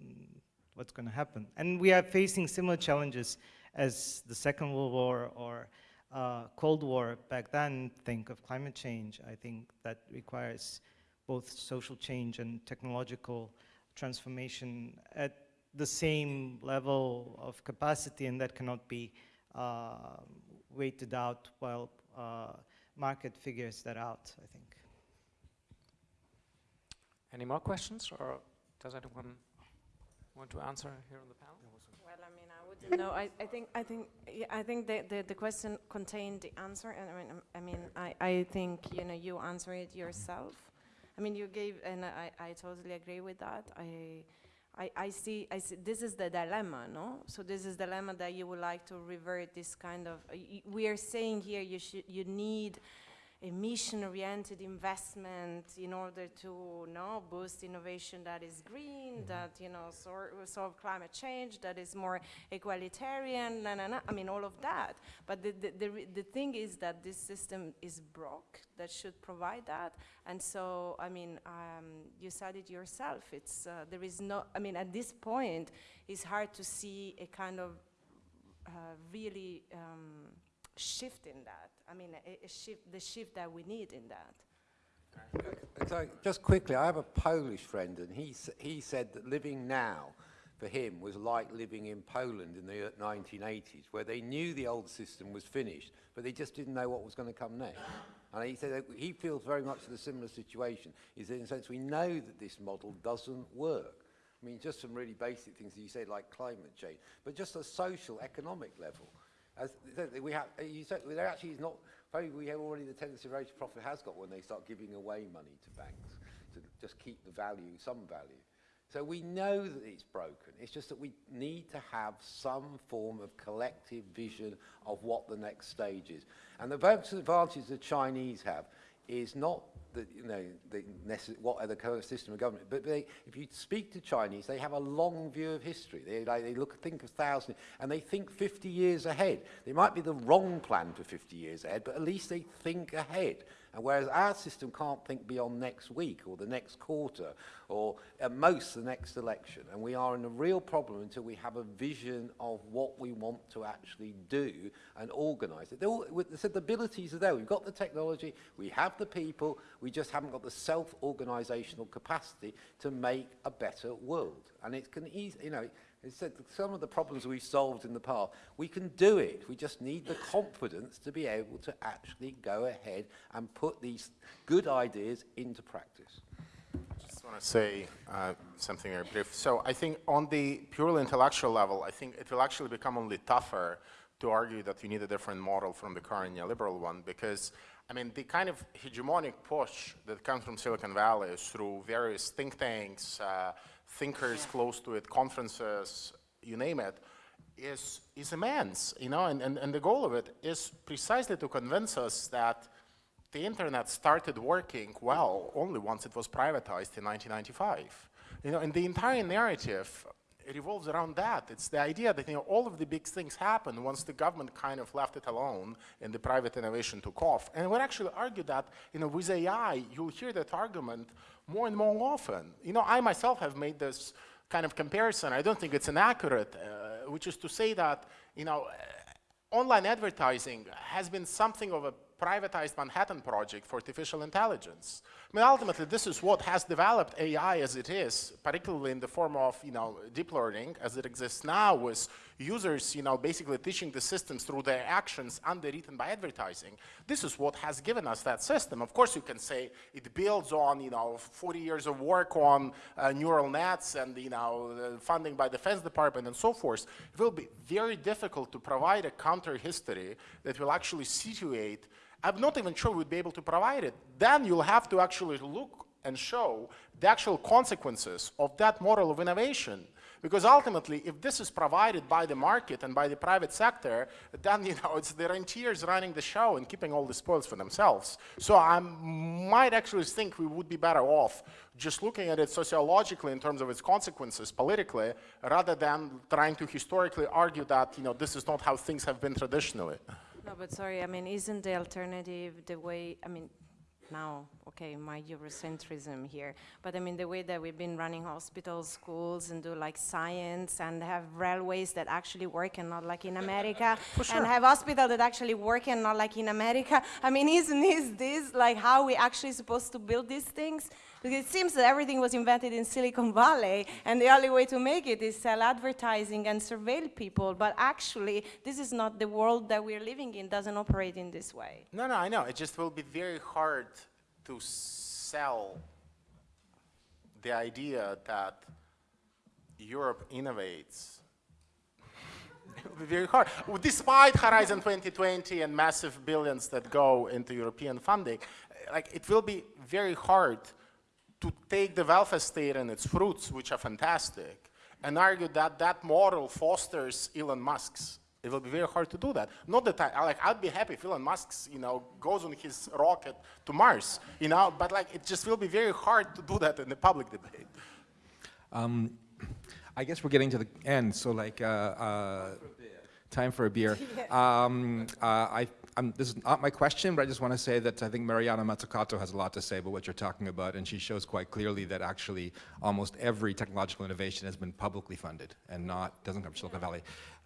mm, what's going to happen. And we are facing similar challenges as the Second World War or uh, Cold War back then. Think of climate change. I think that requires both social change and technological transformation at the same level of capacity, and that cannot be uh, waited out while uh, market figures that out, I think. Any more questions, or does anyone want to answer here on the panel? Well, I mean, I wouldn't know. I, I think, I think, yeah, I think the, the, the question contained the answer, and I mean, I mean, I, I think you know you answer it yourself. I mean, you gave, and I, I totally agree with that. I, I, I see, I see. This is the dilemma, no? So this is the dilemma that you would like to revert this kind of. Uh, we are saying here, you should, you need. Emission-oriented investment in order to no, boost innovation that is green, Mm-hmm. that you know sor- solve climate change, that is more egalitarian, na, na, na. I mean all of that. But the, the, the, the thing is that this system is broke that should provide that. And so, I mean, um, you said it yourself. It's uh, there is no. I mean, at this point, it's hard to see a kind of uh, really um, shift in that. I mean, a, a shift, the shift that we need in that. So just quickly, I have a Polish friend, and he he said that living now for him was like living in Poland in the uh, 1980s, where they knew the old system was finished, but they just didn't know what was going to come next. And he said he feels very much in a similar situation. Is that in a sense we know that this model doesn't work. I mean, just some really basic things that you said, like climate change, but just a social, economic level. As we have, uh, you said there actually is not. Probably we have already the tendency rate of profit has got when they start giving away money to banks to just keep the value, some value. So we know that it's broken. It's just that we need to have some form of collective vision of what the next stage is. And the advantage the Chinese have is not the, you know, the what are the current system of government, but they, if you speak to Chinese, they have a long view of history. They, like, they look, think of thousands, and they think 50 years ahead. They might be the wrong plan for 50 years ahead, but at least they think ahead. And whereas our system can't think beyond next week or the next quarter or at most the next election. And we are in a real problem until we have a vision of what we want to actually do and organise it. All, so the abilities are there. We've got the technology, we have the people, we just haven't got the self-organisational capacity to make a better world. And it can easy, you know, it's said some of the problems we've solved in the past, we can do it. We just need the confidence to be able to actually go ahead and put these good ideas into practice. I just want to say uh, something very brief. So I think on the purely intellectual level, I think it will actually become only tougher to argue that you need a different model from the current neoliberal one because, I mean, the kind of hegemonic push that comes from Silicon Valley is through various think tanks, uh, thinkers close to it, conferences, you name it, is, is immense, you know, and, and, and the goal of it is precisely to convince us that the internet started working well only once it was privatized in 1995. You know, and the entire narrative revolves around that. It's the idea that you know all of the big things happened once the government kind of left it alone and the private innovation took off. And we actually argue that you know with AI, you'll hear that argument more and more often. You know, I myself have made this kind of comparison. I don't think it's inaccurate, uh, which is to say that you know uh, online advertising has been something of a privatized Manhattan project for artificial intelligence. I mean, ultimately, this is what has developed AI as it is, particularly in the form of, you know, deep learning as it exists now with users, you know, basically teaching the systems through their actions underwritten by advertising. This is what has given us that system. Of course, you can say it builds on, you know, 40 years of work on uh, neural nets and, you know, funding by Defense Department and so forth. It will be very difficult to provide a counter history that will actually situate I'm not even sure we'd be able to provide it. Then you'll have to actually look and show the actual consequences of that model of innovation. Because ultimately, if this is provided by the market and by the private sector, then you know it's the rentiers running the show and keeping all the spoils for themselves. So I might actually think we would be better off just looking at it sociologically in terms of its consequences politically, rather than trying to historically argue that you know this is not how things have been traditionally. No, but sorry, I mean, isn't the alternative the way, I mean, now, okay, my Eurocentrism here, but I mean, the way that we've been running hospitals, schools, and do like science, and have railways that actually work and not like in America, and have hospitals that actually work and not like in America. I mean, isn't is this like how we actually supposed to build these things? Because it seems that everything was invented in Silicon Valley, and the only way to make it is sell advertising and surveil people. But actually, this is not the world that we're living in, doesn't operate in this way. No, no, I know. It just will be very hard to sell the idea that Europe innovates. it will be very hard. Despite Horizon 2020 and massive billions that go into European funding, like it will be very hard to take the welfare state and its fruits, which are fantastic, and argue that that model fosters Elon Musk's It will be very hard to do that. Not that I, I like, I'd be happy if Elon Musk's, you know, goes on his rocket to Mars, you know, but like, it just will be very hard to do that in the public debate. Um, I guess we're getting to the end, so like, uh, uh, time for a beer. um, uh, I, I'm, this is not my question, but I just want to say that I think Mariana Mazzucato has a lot to say about what you're talking about, and she shows quite clearly that actually almost every technological innovation has been publicly funded and not doesn't come from Silicon Valley.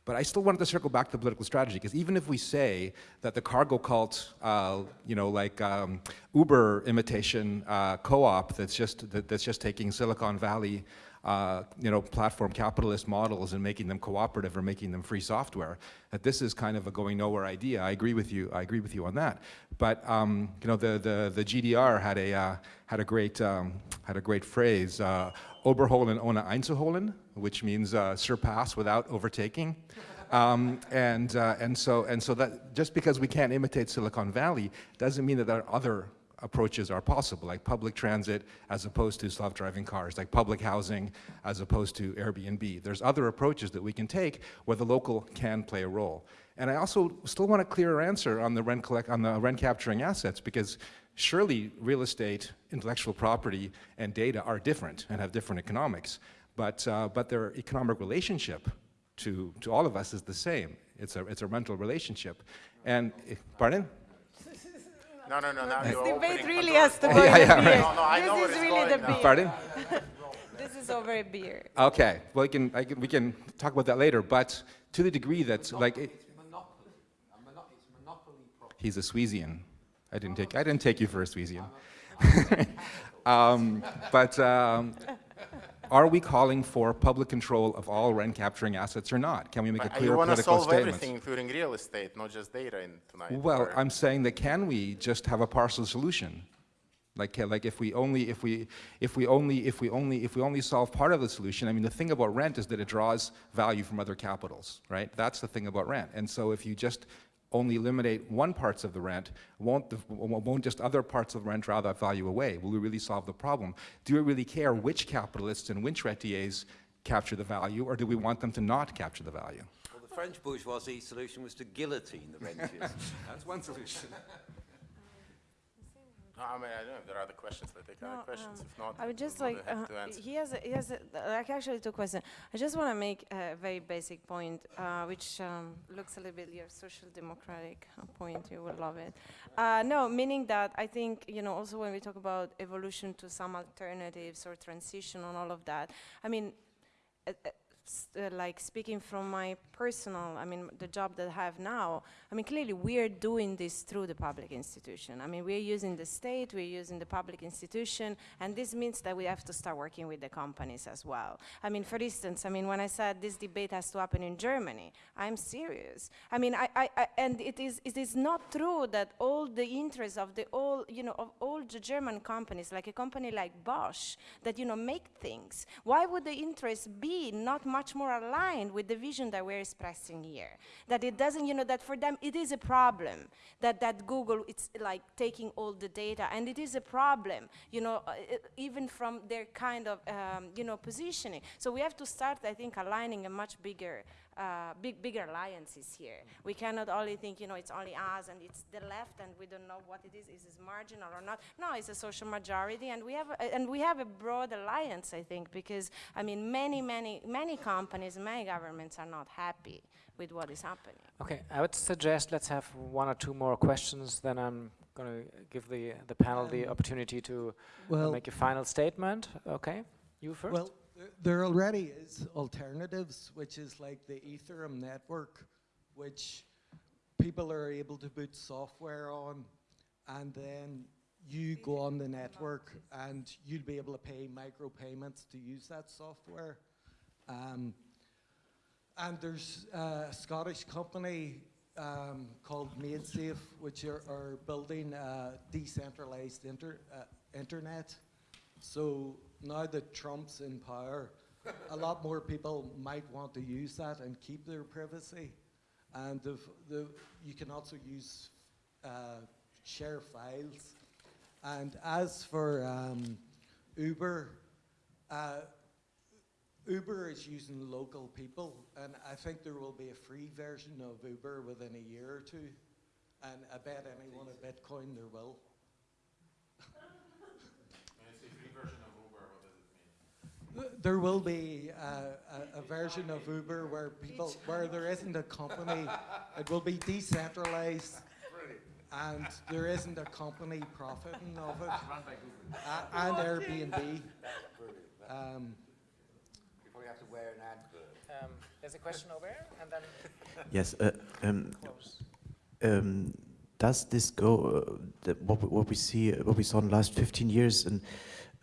But I still wanted to circle back to political strategy, because even if we say that the cargo cult, uh, you know, like um, Uber imitation uh, co-op that's just, that, that's just taking Silicon Valley uh, you know, platform capitalist models and making them cooperative or making them free software, that this is kind of a going nowhere idea. I agree with you, I agree with you on that. But, um, you know, the, the, the GDR had a, uh, had a great, um, had a great phrase, uh, Überholen ohne einzuholen, which means uh, surpass without overtaking. Um, and, uh, and, so, and so that just because we can't imitate Silicon Valley doesn't mean that there are other approaches are possible, like public transit as opposed to self-driving cars, like public housing as opposed to Airbnb. There's other approaches that we can take where the local can play a role. And I also still want a clearer answer on the rent, collect, on the rent capturing assets because surely real estate, intellectual property, and data are different and have different economics, but, uh, but their economic relationship to, to all of us is the same. It's a, it's a rental relationship. And, eh, pardon? No, no, no, now This debate opening really has to box. go Yeah, yeah, a beer. No, no, I know this where is it's really going the now. beer. Pardon? This is over a beer. Okay, well, we can, I can, we can talk about that later, but to the degree that, like, it, he's a Sweezian. I didn't take, I didn't take you for a Sweezian. um, but um, are we calling for public control of all rent capturing assets or not? Can we make a But clear you want to solve statement? everything, including real estate, not just data in tonight. Well, or- I'm saying that can we just have a partial solution? Like, like if we only, if we, if we only, if we only, if we only solve part of the solution, I mean, the thing about rent is that it draws value from other capitals, right? That's the thing about rent. And so if you just only eliminate one parts of the rent, won't, the, won't just other parts of the rent draw that value away? Will we really solve the problem? Do we really care which capitalists and which rentiers capture the value, or do we want them to not capture the value? Well, the French bourgeoisie solution was to guillotine the rentiers. That's one solution. No, I mean, I don't know if there are other questions. Let's take No, other questions. um, If not, I would just like, uh, to answer. he has, a, he has a, like actually two questions. I just want to make a very basic point, uh, which um, looks a little bit your social democratic uh, point. You would love it. Uh, no, meaning that I think you know also when we talk about evolution to some alternatives or transition and all of that. I mean. Uh, like speaking from my personal, I mean, the job that I have now, I mean, clearly we're doing this through the public institution. I mean, we're using the state, we're using the public institution, and this means that we have to start working with the companies as well. I mean, for instance, I mean, when I said this debate has to happen in Germany, I'm serious. I mean, I, I, I and it is, it is not true that all the interests of the all, you know, of all the German companies, like a company like Bosch, that, you know, make things, why would the interest be not much more aligned with the vision that we're expressing here? That it doesn't, you know, that for them it is a problem that, that Google, it's like taking all the data, and it is a problem, you know, uh, even from their kind of, um, you know, positioning. So we have to start, I think, aligning a much bigger, uh, big, bigger alliances here. We cannot only think, you know, it's only us and it's the left, and we don't know what it is. Is it marginal or not? No, it's a social majority, and we have, a, and we have a broad alliance, I think, because I mean, many, many, many companies, many governments are not happy with what is happening. Okay, I would suggest let's have one or two more questions, then I'm going to give the, the panel the Um, opportunity to uh, well- make a final statement. Okay, you first? Well, there- already is alternatives, which is like the Ethereum network, which people are able to put software on, and then you go on the network, and you'll be able to pay micropayments to use that software. Um, and there's a Scottish company um, called MaidSafe, which are, are building a decentralized inter, uh, internet. So now that Trump's in power, a lot more people might want to use that and keep their privacy. And the, the, you can also use uh, share files. And as for um, Uber, uh, Uber is using local people, and I think there will be a free version of Uber within a year or two. And I bet anyone at Bitcoin there will. There will be uh, a, a, version of Uber where people, where there isn't a company, it will be decentralized, and there isn't a company profiting of it, uh, and Airbnb. Um, you have to wear an advert. Um, there's a question over here, and then. Yes. Uh, um, um, does this go? Uh, what, what we see, what we saw in the last 15 years, and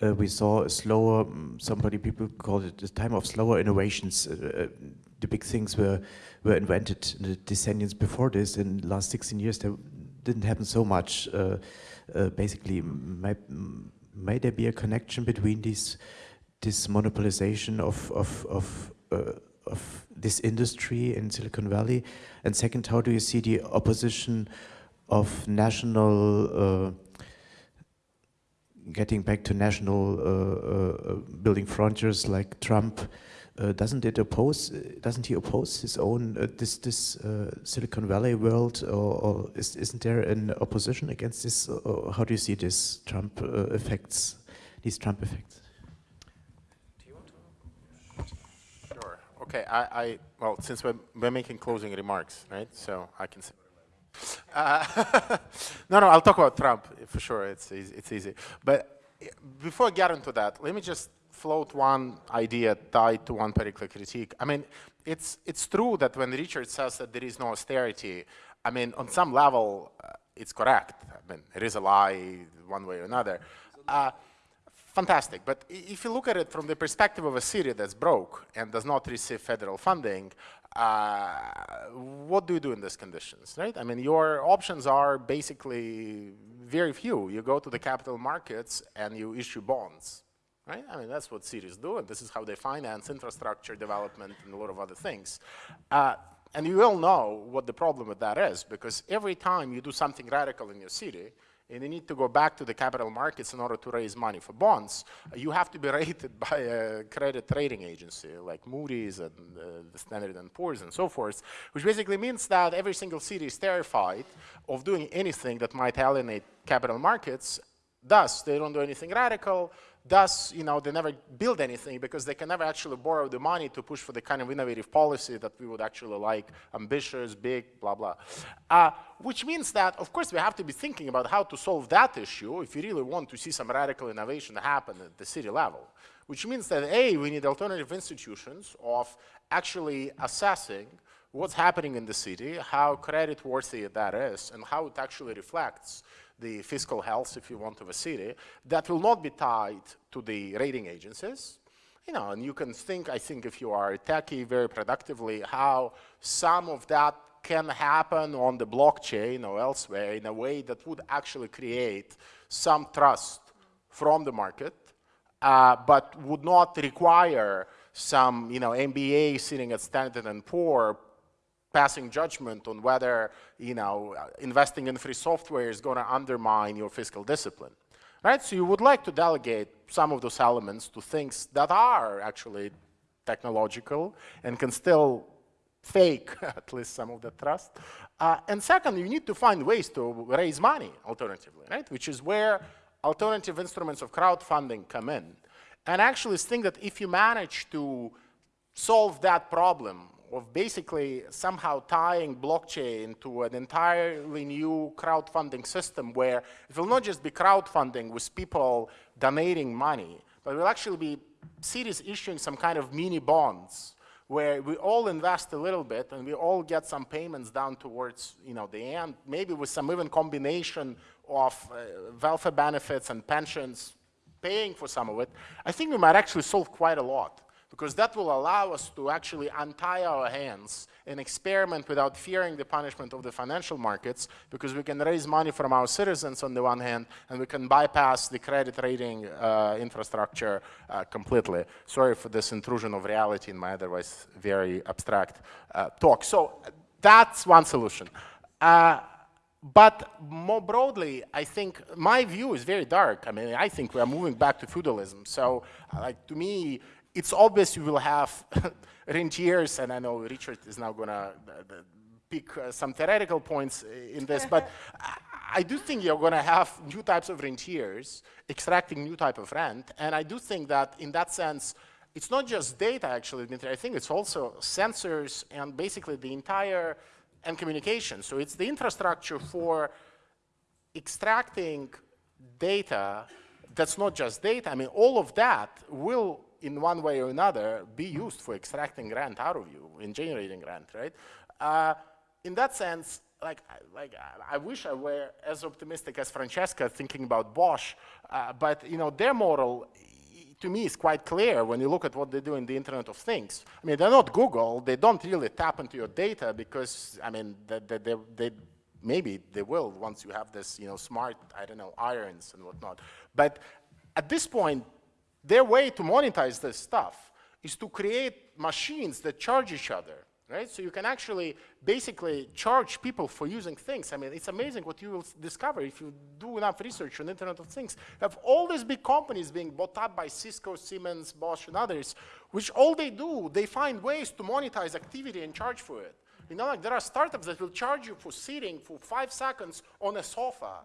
uh, we saw a slower, um, somebody, people call it the time of slower innovations. Uh, uh, the big things were, were invented in the decennials before this. In the last 16 years, there didn't happen so much. Uh, uh, basically, may, may there be a connection between these, this monopolization of, of, of, of this industry in Silicon Valley? And second, how do you see the opposition of national getting back to national uh, uh, building frontiers like Trump, uh, doesn't it oppose? Doesn't he oppose his own this this Silicon Valley world, or, or is, not there an opposition against this? How do you see this Trump effects? These Trump effects. Sure. Okay. I, I well, since we're, we're making closing remarks, right? So I can. Uh, no, no, I'll talk about Trump for sure. It's easy, it's easy. But before I get into that, let me just float one idea tied to one particular critique. I mean, it's it's true that when Richard says that there is no austerity, I mean, on some level, uh, it's correct. I mean, it is a lie one way or another. Uh, fantastic. But if you look at it from the perspective of a city that's broke and does not receive federal funding, uh, what do you do in these conditions, right? I mean, your options are basically very few. You go to the capital markets and you issue bonds, right? I mean, that's what cities do, and this is how they finance infrastructure development and a lot of other things. Uh, and you all know what the problem with that is, because every time you do something radical in your city, and you need to go back to the capital markets in order to raise money for bonds, you have to be rated by a credit rating agency like Moody's and uh, the Standard & Poor's and so forth, which basically means that every single city is terrified of doing anything that might alienate capital markets. Thus, they don't do anything radical. Thus, you know, they never build anything because they can never actually borrow the money to push for the kind of innovative policy that we would actually like, ambitious, big, blah, blah. Uh, which means that, of course, we have to be thinking about how to solve that issue if you really want to see some radical innovation happen at the city level. Which means that, A, we need alternative institutions of actually assessing what's happening in the city, how credit-worthy that is, and how it actually reflects the fiscal health, if you want, of a city, that will not be tied to the rating agencies. You know, and you can think, I think, if you are techie very productively, how some of that can happen on the blockchain or elsewhere in a way that would actually create some trust from the market, uh, but would not require some, you know, MBA sitting at Standard and Poor passing judgment on whether you know investing in free software is going to undermine your fiscal discipline right? So you would like to delegate some of those elements to things that are actually technological and can still fake at least some of the trust. Uh, and second you need to find ways to raise money alternatively right? Which is where alternative instruments of crowdfunding come in. And actually think that if you manage to solve that problem of basically somehow tying blockchain to an entirely new crowdfunding system where it will not just be crowdfunding with people donating money, but it will actually be cities issuing some kind of mini bonds where we all invest a little bit and we all get some payments down towards you know, the end, maybe with some even combination of uh, welfare benefits and pensions paying for some of it, I think we might actually solve quite a lot because that will allow us to actually untie our hands and experiment without fearing the punishment of the financial markets because we can raise money from our citizens on the one hand and we can bypass the credit rating uh, infrastructure uh, completely. Sorry for this intrusion of reality in my otherwise very abstract uh, talk. So that's one solution. Uh, but more broadly, I think my view is very dark. I mean, I think we are moving back to feudalism. So, like to me, it's obvious you will have rentiers, and I know Richard is now going to uh, uh, pick uh, some theoretical points uh, in this, but I, I do think you're going to have new types of rentiers extracting new type of rent, and I do think that in that sense, it's not just data actually, Dmitry, I think it's also sensors and basically the entire, and communication. So it's the infrastructure for extracting data that's not just data. I mean, all of that will, in one way or another, be used for extracting rent out of you, in generating rent, right? Uh, in that sense, like, like I wish I were as optimistic as Francesca thinking about Bosch, uh, but you know, their model to me is quite clear when you look at what they do in the Internet of Things. I mean, they're not Google, they don't really tap into your data because, I mean, they, they, they, maybe they will once you have this, you know, smart, I don't know, irons and whatnot. But at this point, their way to monetize this stuff is to create machines that charge each other right? So you can actually basically charge people for using things. I mean, it's amazing what you will discover if you do enough research on Internet of Things. Have all these big companies being bought up by Cisco, Siemens, Bosch, and others, which all they do, they find ways to monetize activity and charge for it. You know, like there are startups that will charge you for sitting for five seconds on a sofa.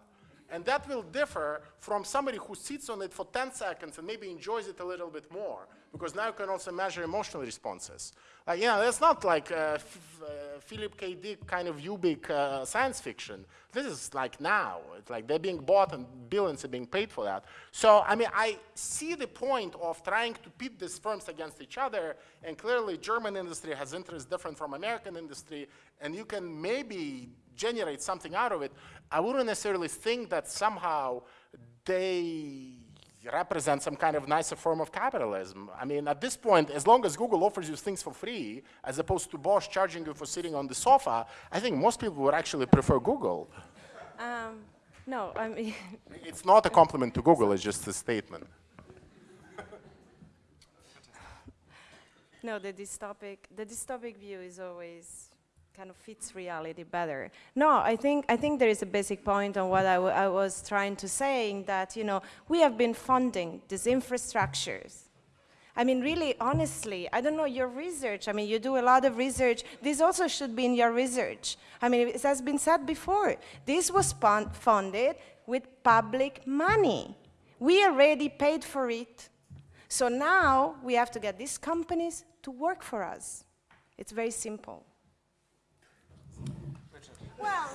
And that will differ from somebody who sits on it for 10 seconds and maybe enjoys it a little bit more because now you can also measure emotional responses. Uh, yeah, that's not like uh, uh, Philip K. Dick kind of Ubik uh, science fiction. This is like now. It's like they're being bought and billions are being paid for that. So, I mean, I see the point of trying to pit these firms against each other, and clearly German industry has interests different from American industry, and you can maybe generate something out of it. I wouldn't necessarily think that somehow they represent some kind of nicer form of capitalism. I mean, at this point, as long as Google offers you things for free, as opposed to Bosch charging you for sitting on the sofa, I think most people would actually prefer Google. Um, no, I mean... it's not a compliment to Google, it's just a statement. no, the dystopic, the dystopic view is always kind of fits reality better. No, I think, I think there is a basic point on what I, I was trying to say, that, you know, we have been funding these infrastructures. I mean, really, honestly, I don't know your research. I mean, you do a lot of research. This also should be in your research. I mean, it has been said before. This was funded with public money. We already paid for it. So now we have to get these companies to work for us. It's very simple. Well.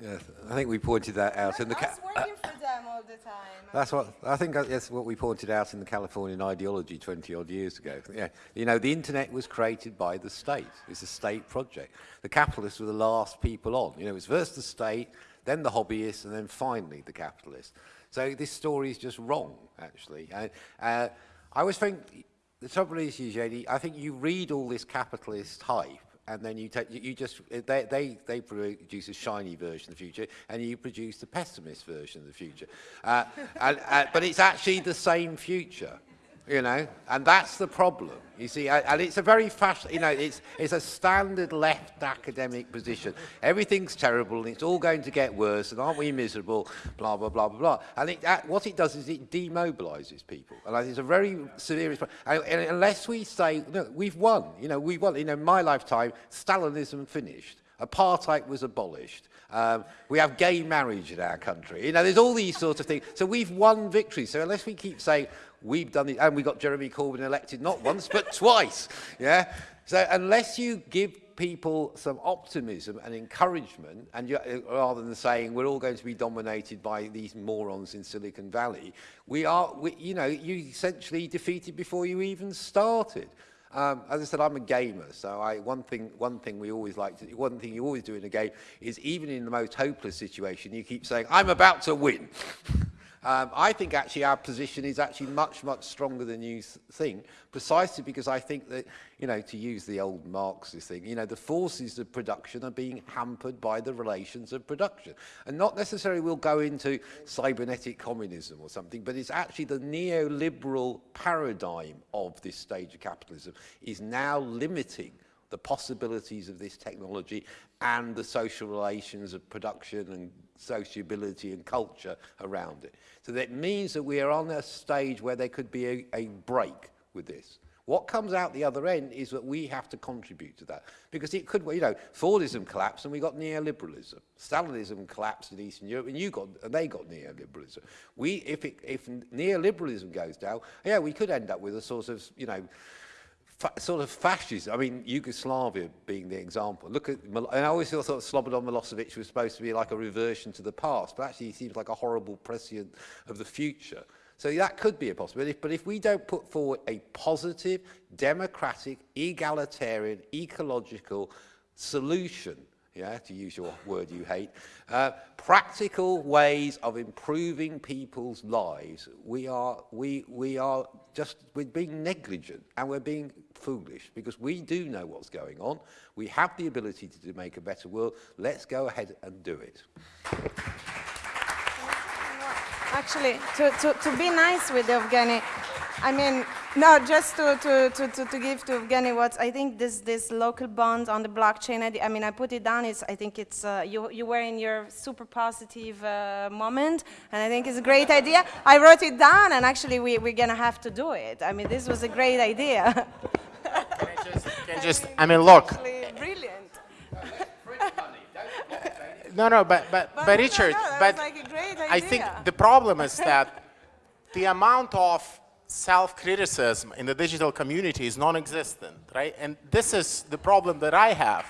Yes, I think we pointed that out in the. Us working for them all the time. That's what I think. That's what we pointed out in the Californian ideology 20 odd years ago. Yeah, you know, the internet was created by the state. It's a state project. The capitalists were the last people on. You know, it was first the state, then the hobbyists, and then finally the capitalists. So this story is just wrong, actually. Uh, uh, I always think the trouble is, Evgeny, I think you read all this capitalist hype and then you take you just they they they produce a shiny version of the future and you produce the pessimist version of the future. Uh, and, uh, but it's actually the same future. You know, and that's the problem. You see, and it's a very fast, you know, it's, it's a standard left academic position. Everything's terrible and it's all going to get worse and aren't we miserable, blah, blah, blah, blah, blah. And it, uh, what it does is it demobilizes people. And it's a very severe. And, and unless we say, no, we've won, you know, we've won. You know, in my lifetime, Stalinism finished. Apartheid was abolished. Um, we have gay marriage in our country. You know, there's all these sorts of things. So we've won victories. So unless we keep saying, we've done it, and we got Jeremy Corbyn elected not once, but twice. Yeah? So unless you give people some optimism and encouragement, and you, rather than saying we're all going to be dominated by these morons in Silicon Valley, we are, we, you know, you essentially defeated before you even started. Um, as I said, I'm a gamer, so I, one, thing, one thing we always like to, one thing you always do in a game is even in the most hopeless situation, you keep saying, I'm about to win. Um, I think actually our position is actually much, much stronger than you think, precisely because I think that, you know, to use the old Marxist thing, you know, the forces of production are being hampered by the relations of production. And not necessarily we'll go into cybernetic communism or something, but it's actually the neoliberal paradigm of this stage of capitalism is now limiting the possibilities of this technology and the social relations of production and sociability and culture around it. So that means that we are on a stage where there could be a, a break with this. What comes out the other end is that we have to contribute to that. Because it could, you know, Fordism collapsed and we got neoliberalism. Stalinism collapsed in Eastern Europe and you got, and they got neoliberalism. We, if, it, if neoliberalism goes down, yeah, we could end up with a sort of, you know, sort of fascism. I mean, Yugoslavia being the example. Look at, and I always thought Slobodan Milosevic was supposed to be like a reversion to the past, but actually he seems like a horrible prescient of the future. So that could be a possibility. But if we don't put forward a positive, democratic, egalitarian, ecological solution, yeah, to use your word you hate, uh, practical ways of improving people's lives, we are, we, we are just, we're being negligent and we're being foolish because we do know what's going on. We have the ability to, to make a better world. Let's go ahead and do it. Actually, to, to, to be nice with Evgeny, I mean, no, just to, to, to, to, to give to Evgeny what I think this, this local bond on the blockchain, I, I mean, I put it down, it's, I think it's, uh, you, you were in your super positive uh, moment, and I think it's a great idea. I wrote it down, and actually we, we're going to have to do it. I mean, this was a great idea. can I just, can I just, mean, I mean, look. Brilliant. No, no, but but but, but Richard, no, no, but like I think the problem is that the amount of self-criticism in the digital community is non-existent, right? And this is the problem that I have.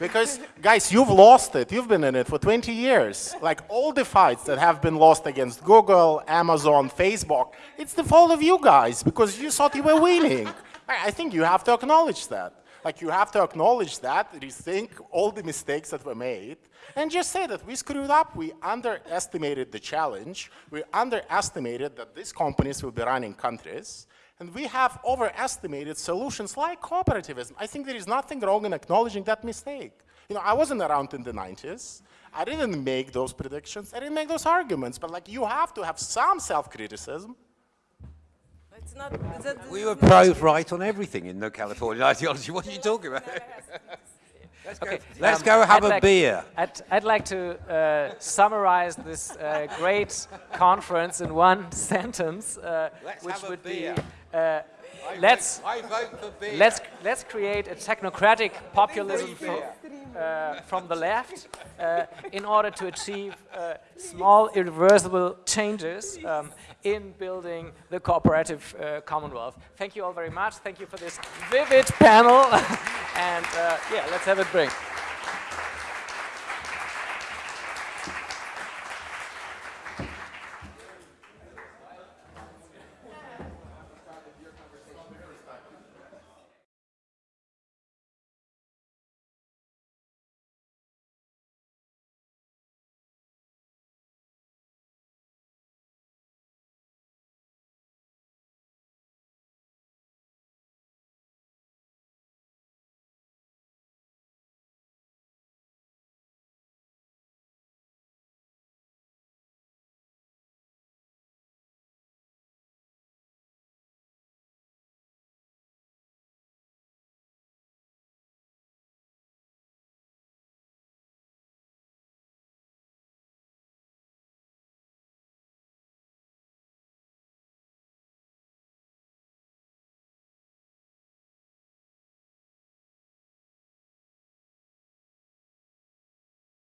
Because, guys, you've lost it. You've been in it for 20 years. Like, all the fights that have been lost against Google, Amazon, Facebook, it's the fault of you guys because you thought you were winning. I think you have to acknowledge that. Like you have to acknowledge that, rethink all the mistakes that were made, and just say that we screwed up, we underestimated the challenge, we underestimated that these companies will be running countries, and we have overestimated solutions like cooperativism. I think there is nothing wrong in acknowledging that mistake. You know, I wasn't around in the 90s. I didn't make those predictions. I didn't make those arguments. But like, you have to have some self-criticism it's not, we were proved right on everything in the California ideology. What are you talking about? let's okay, go, let's um, go have I'd a like, beer. I'd, I'd like to uh, summarize this uh, great conference in one sentence, uh, which would beer. be uh, let's let's let's create a technocratic populism from, uh, from the left uh, in order to achieve uh, small irreversible changes um, in building the cooperative uh, commonwealth. Thank you all very much. Thank you for this vivid panel, and uh, yeah, let's have it bring.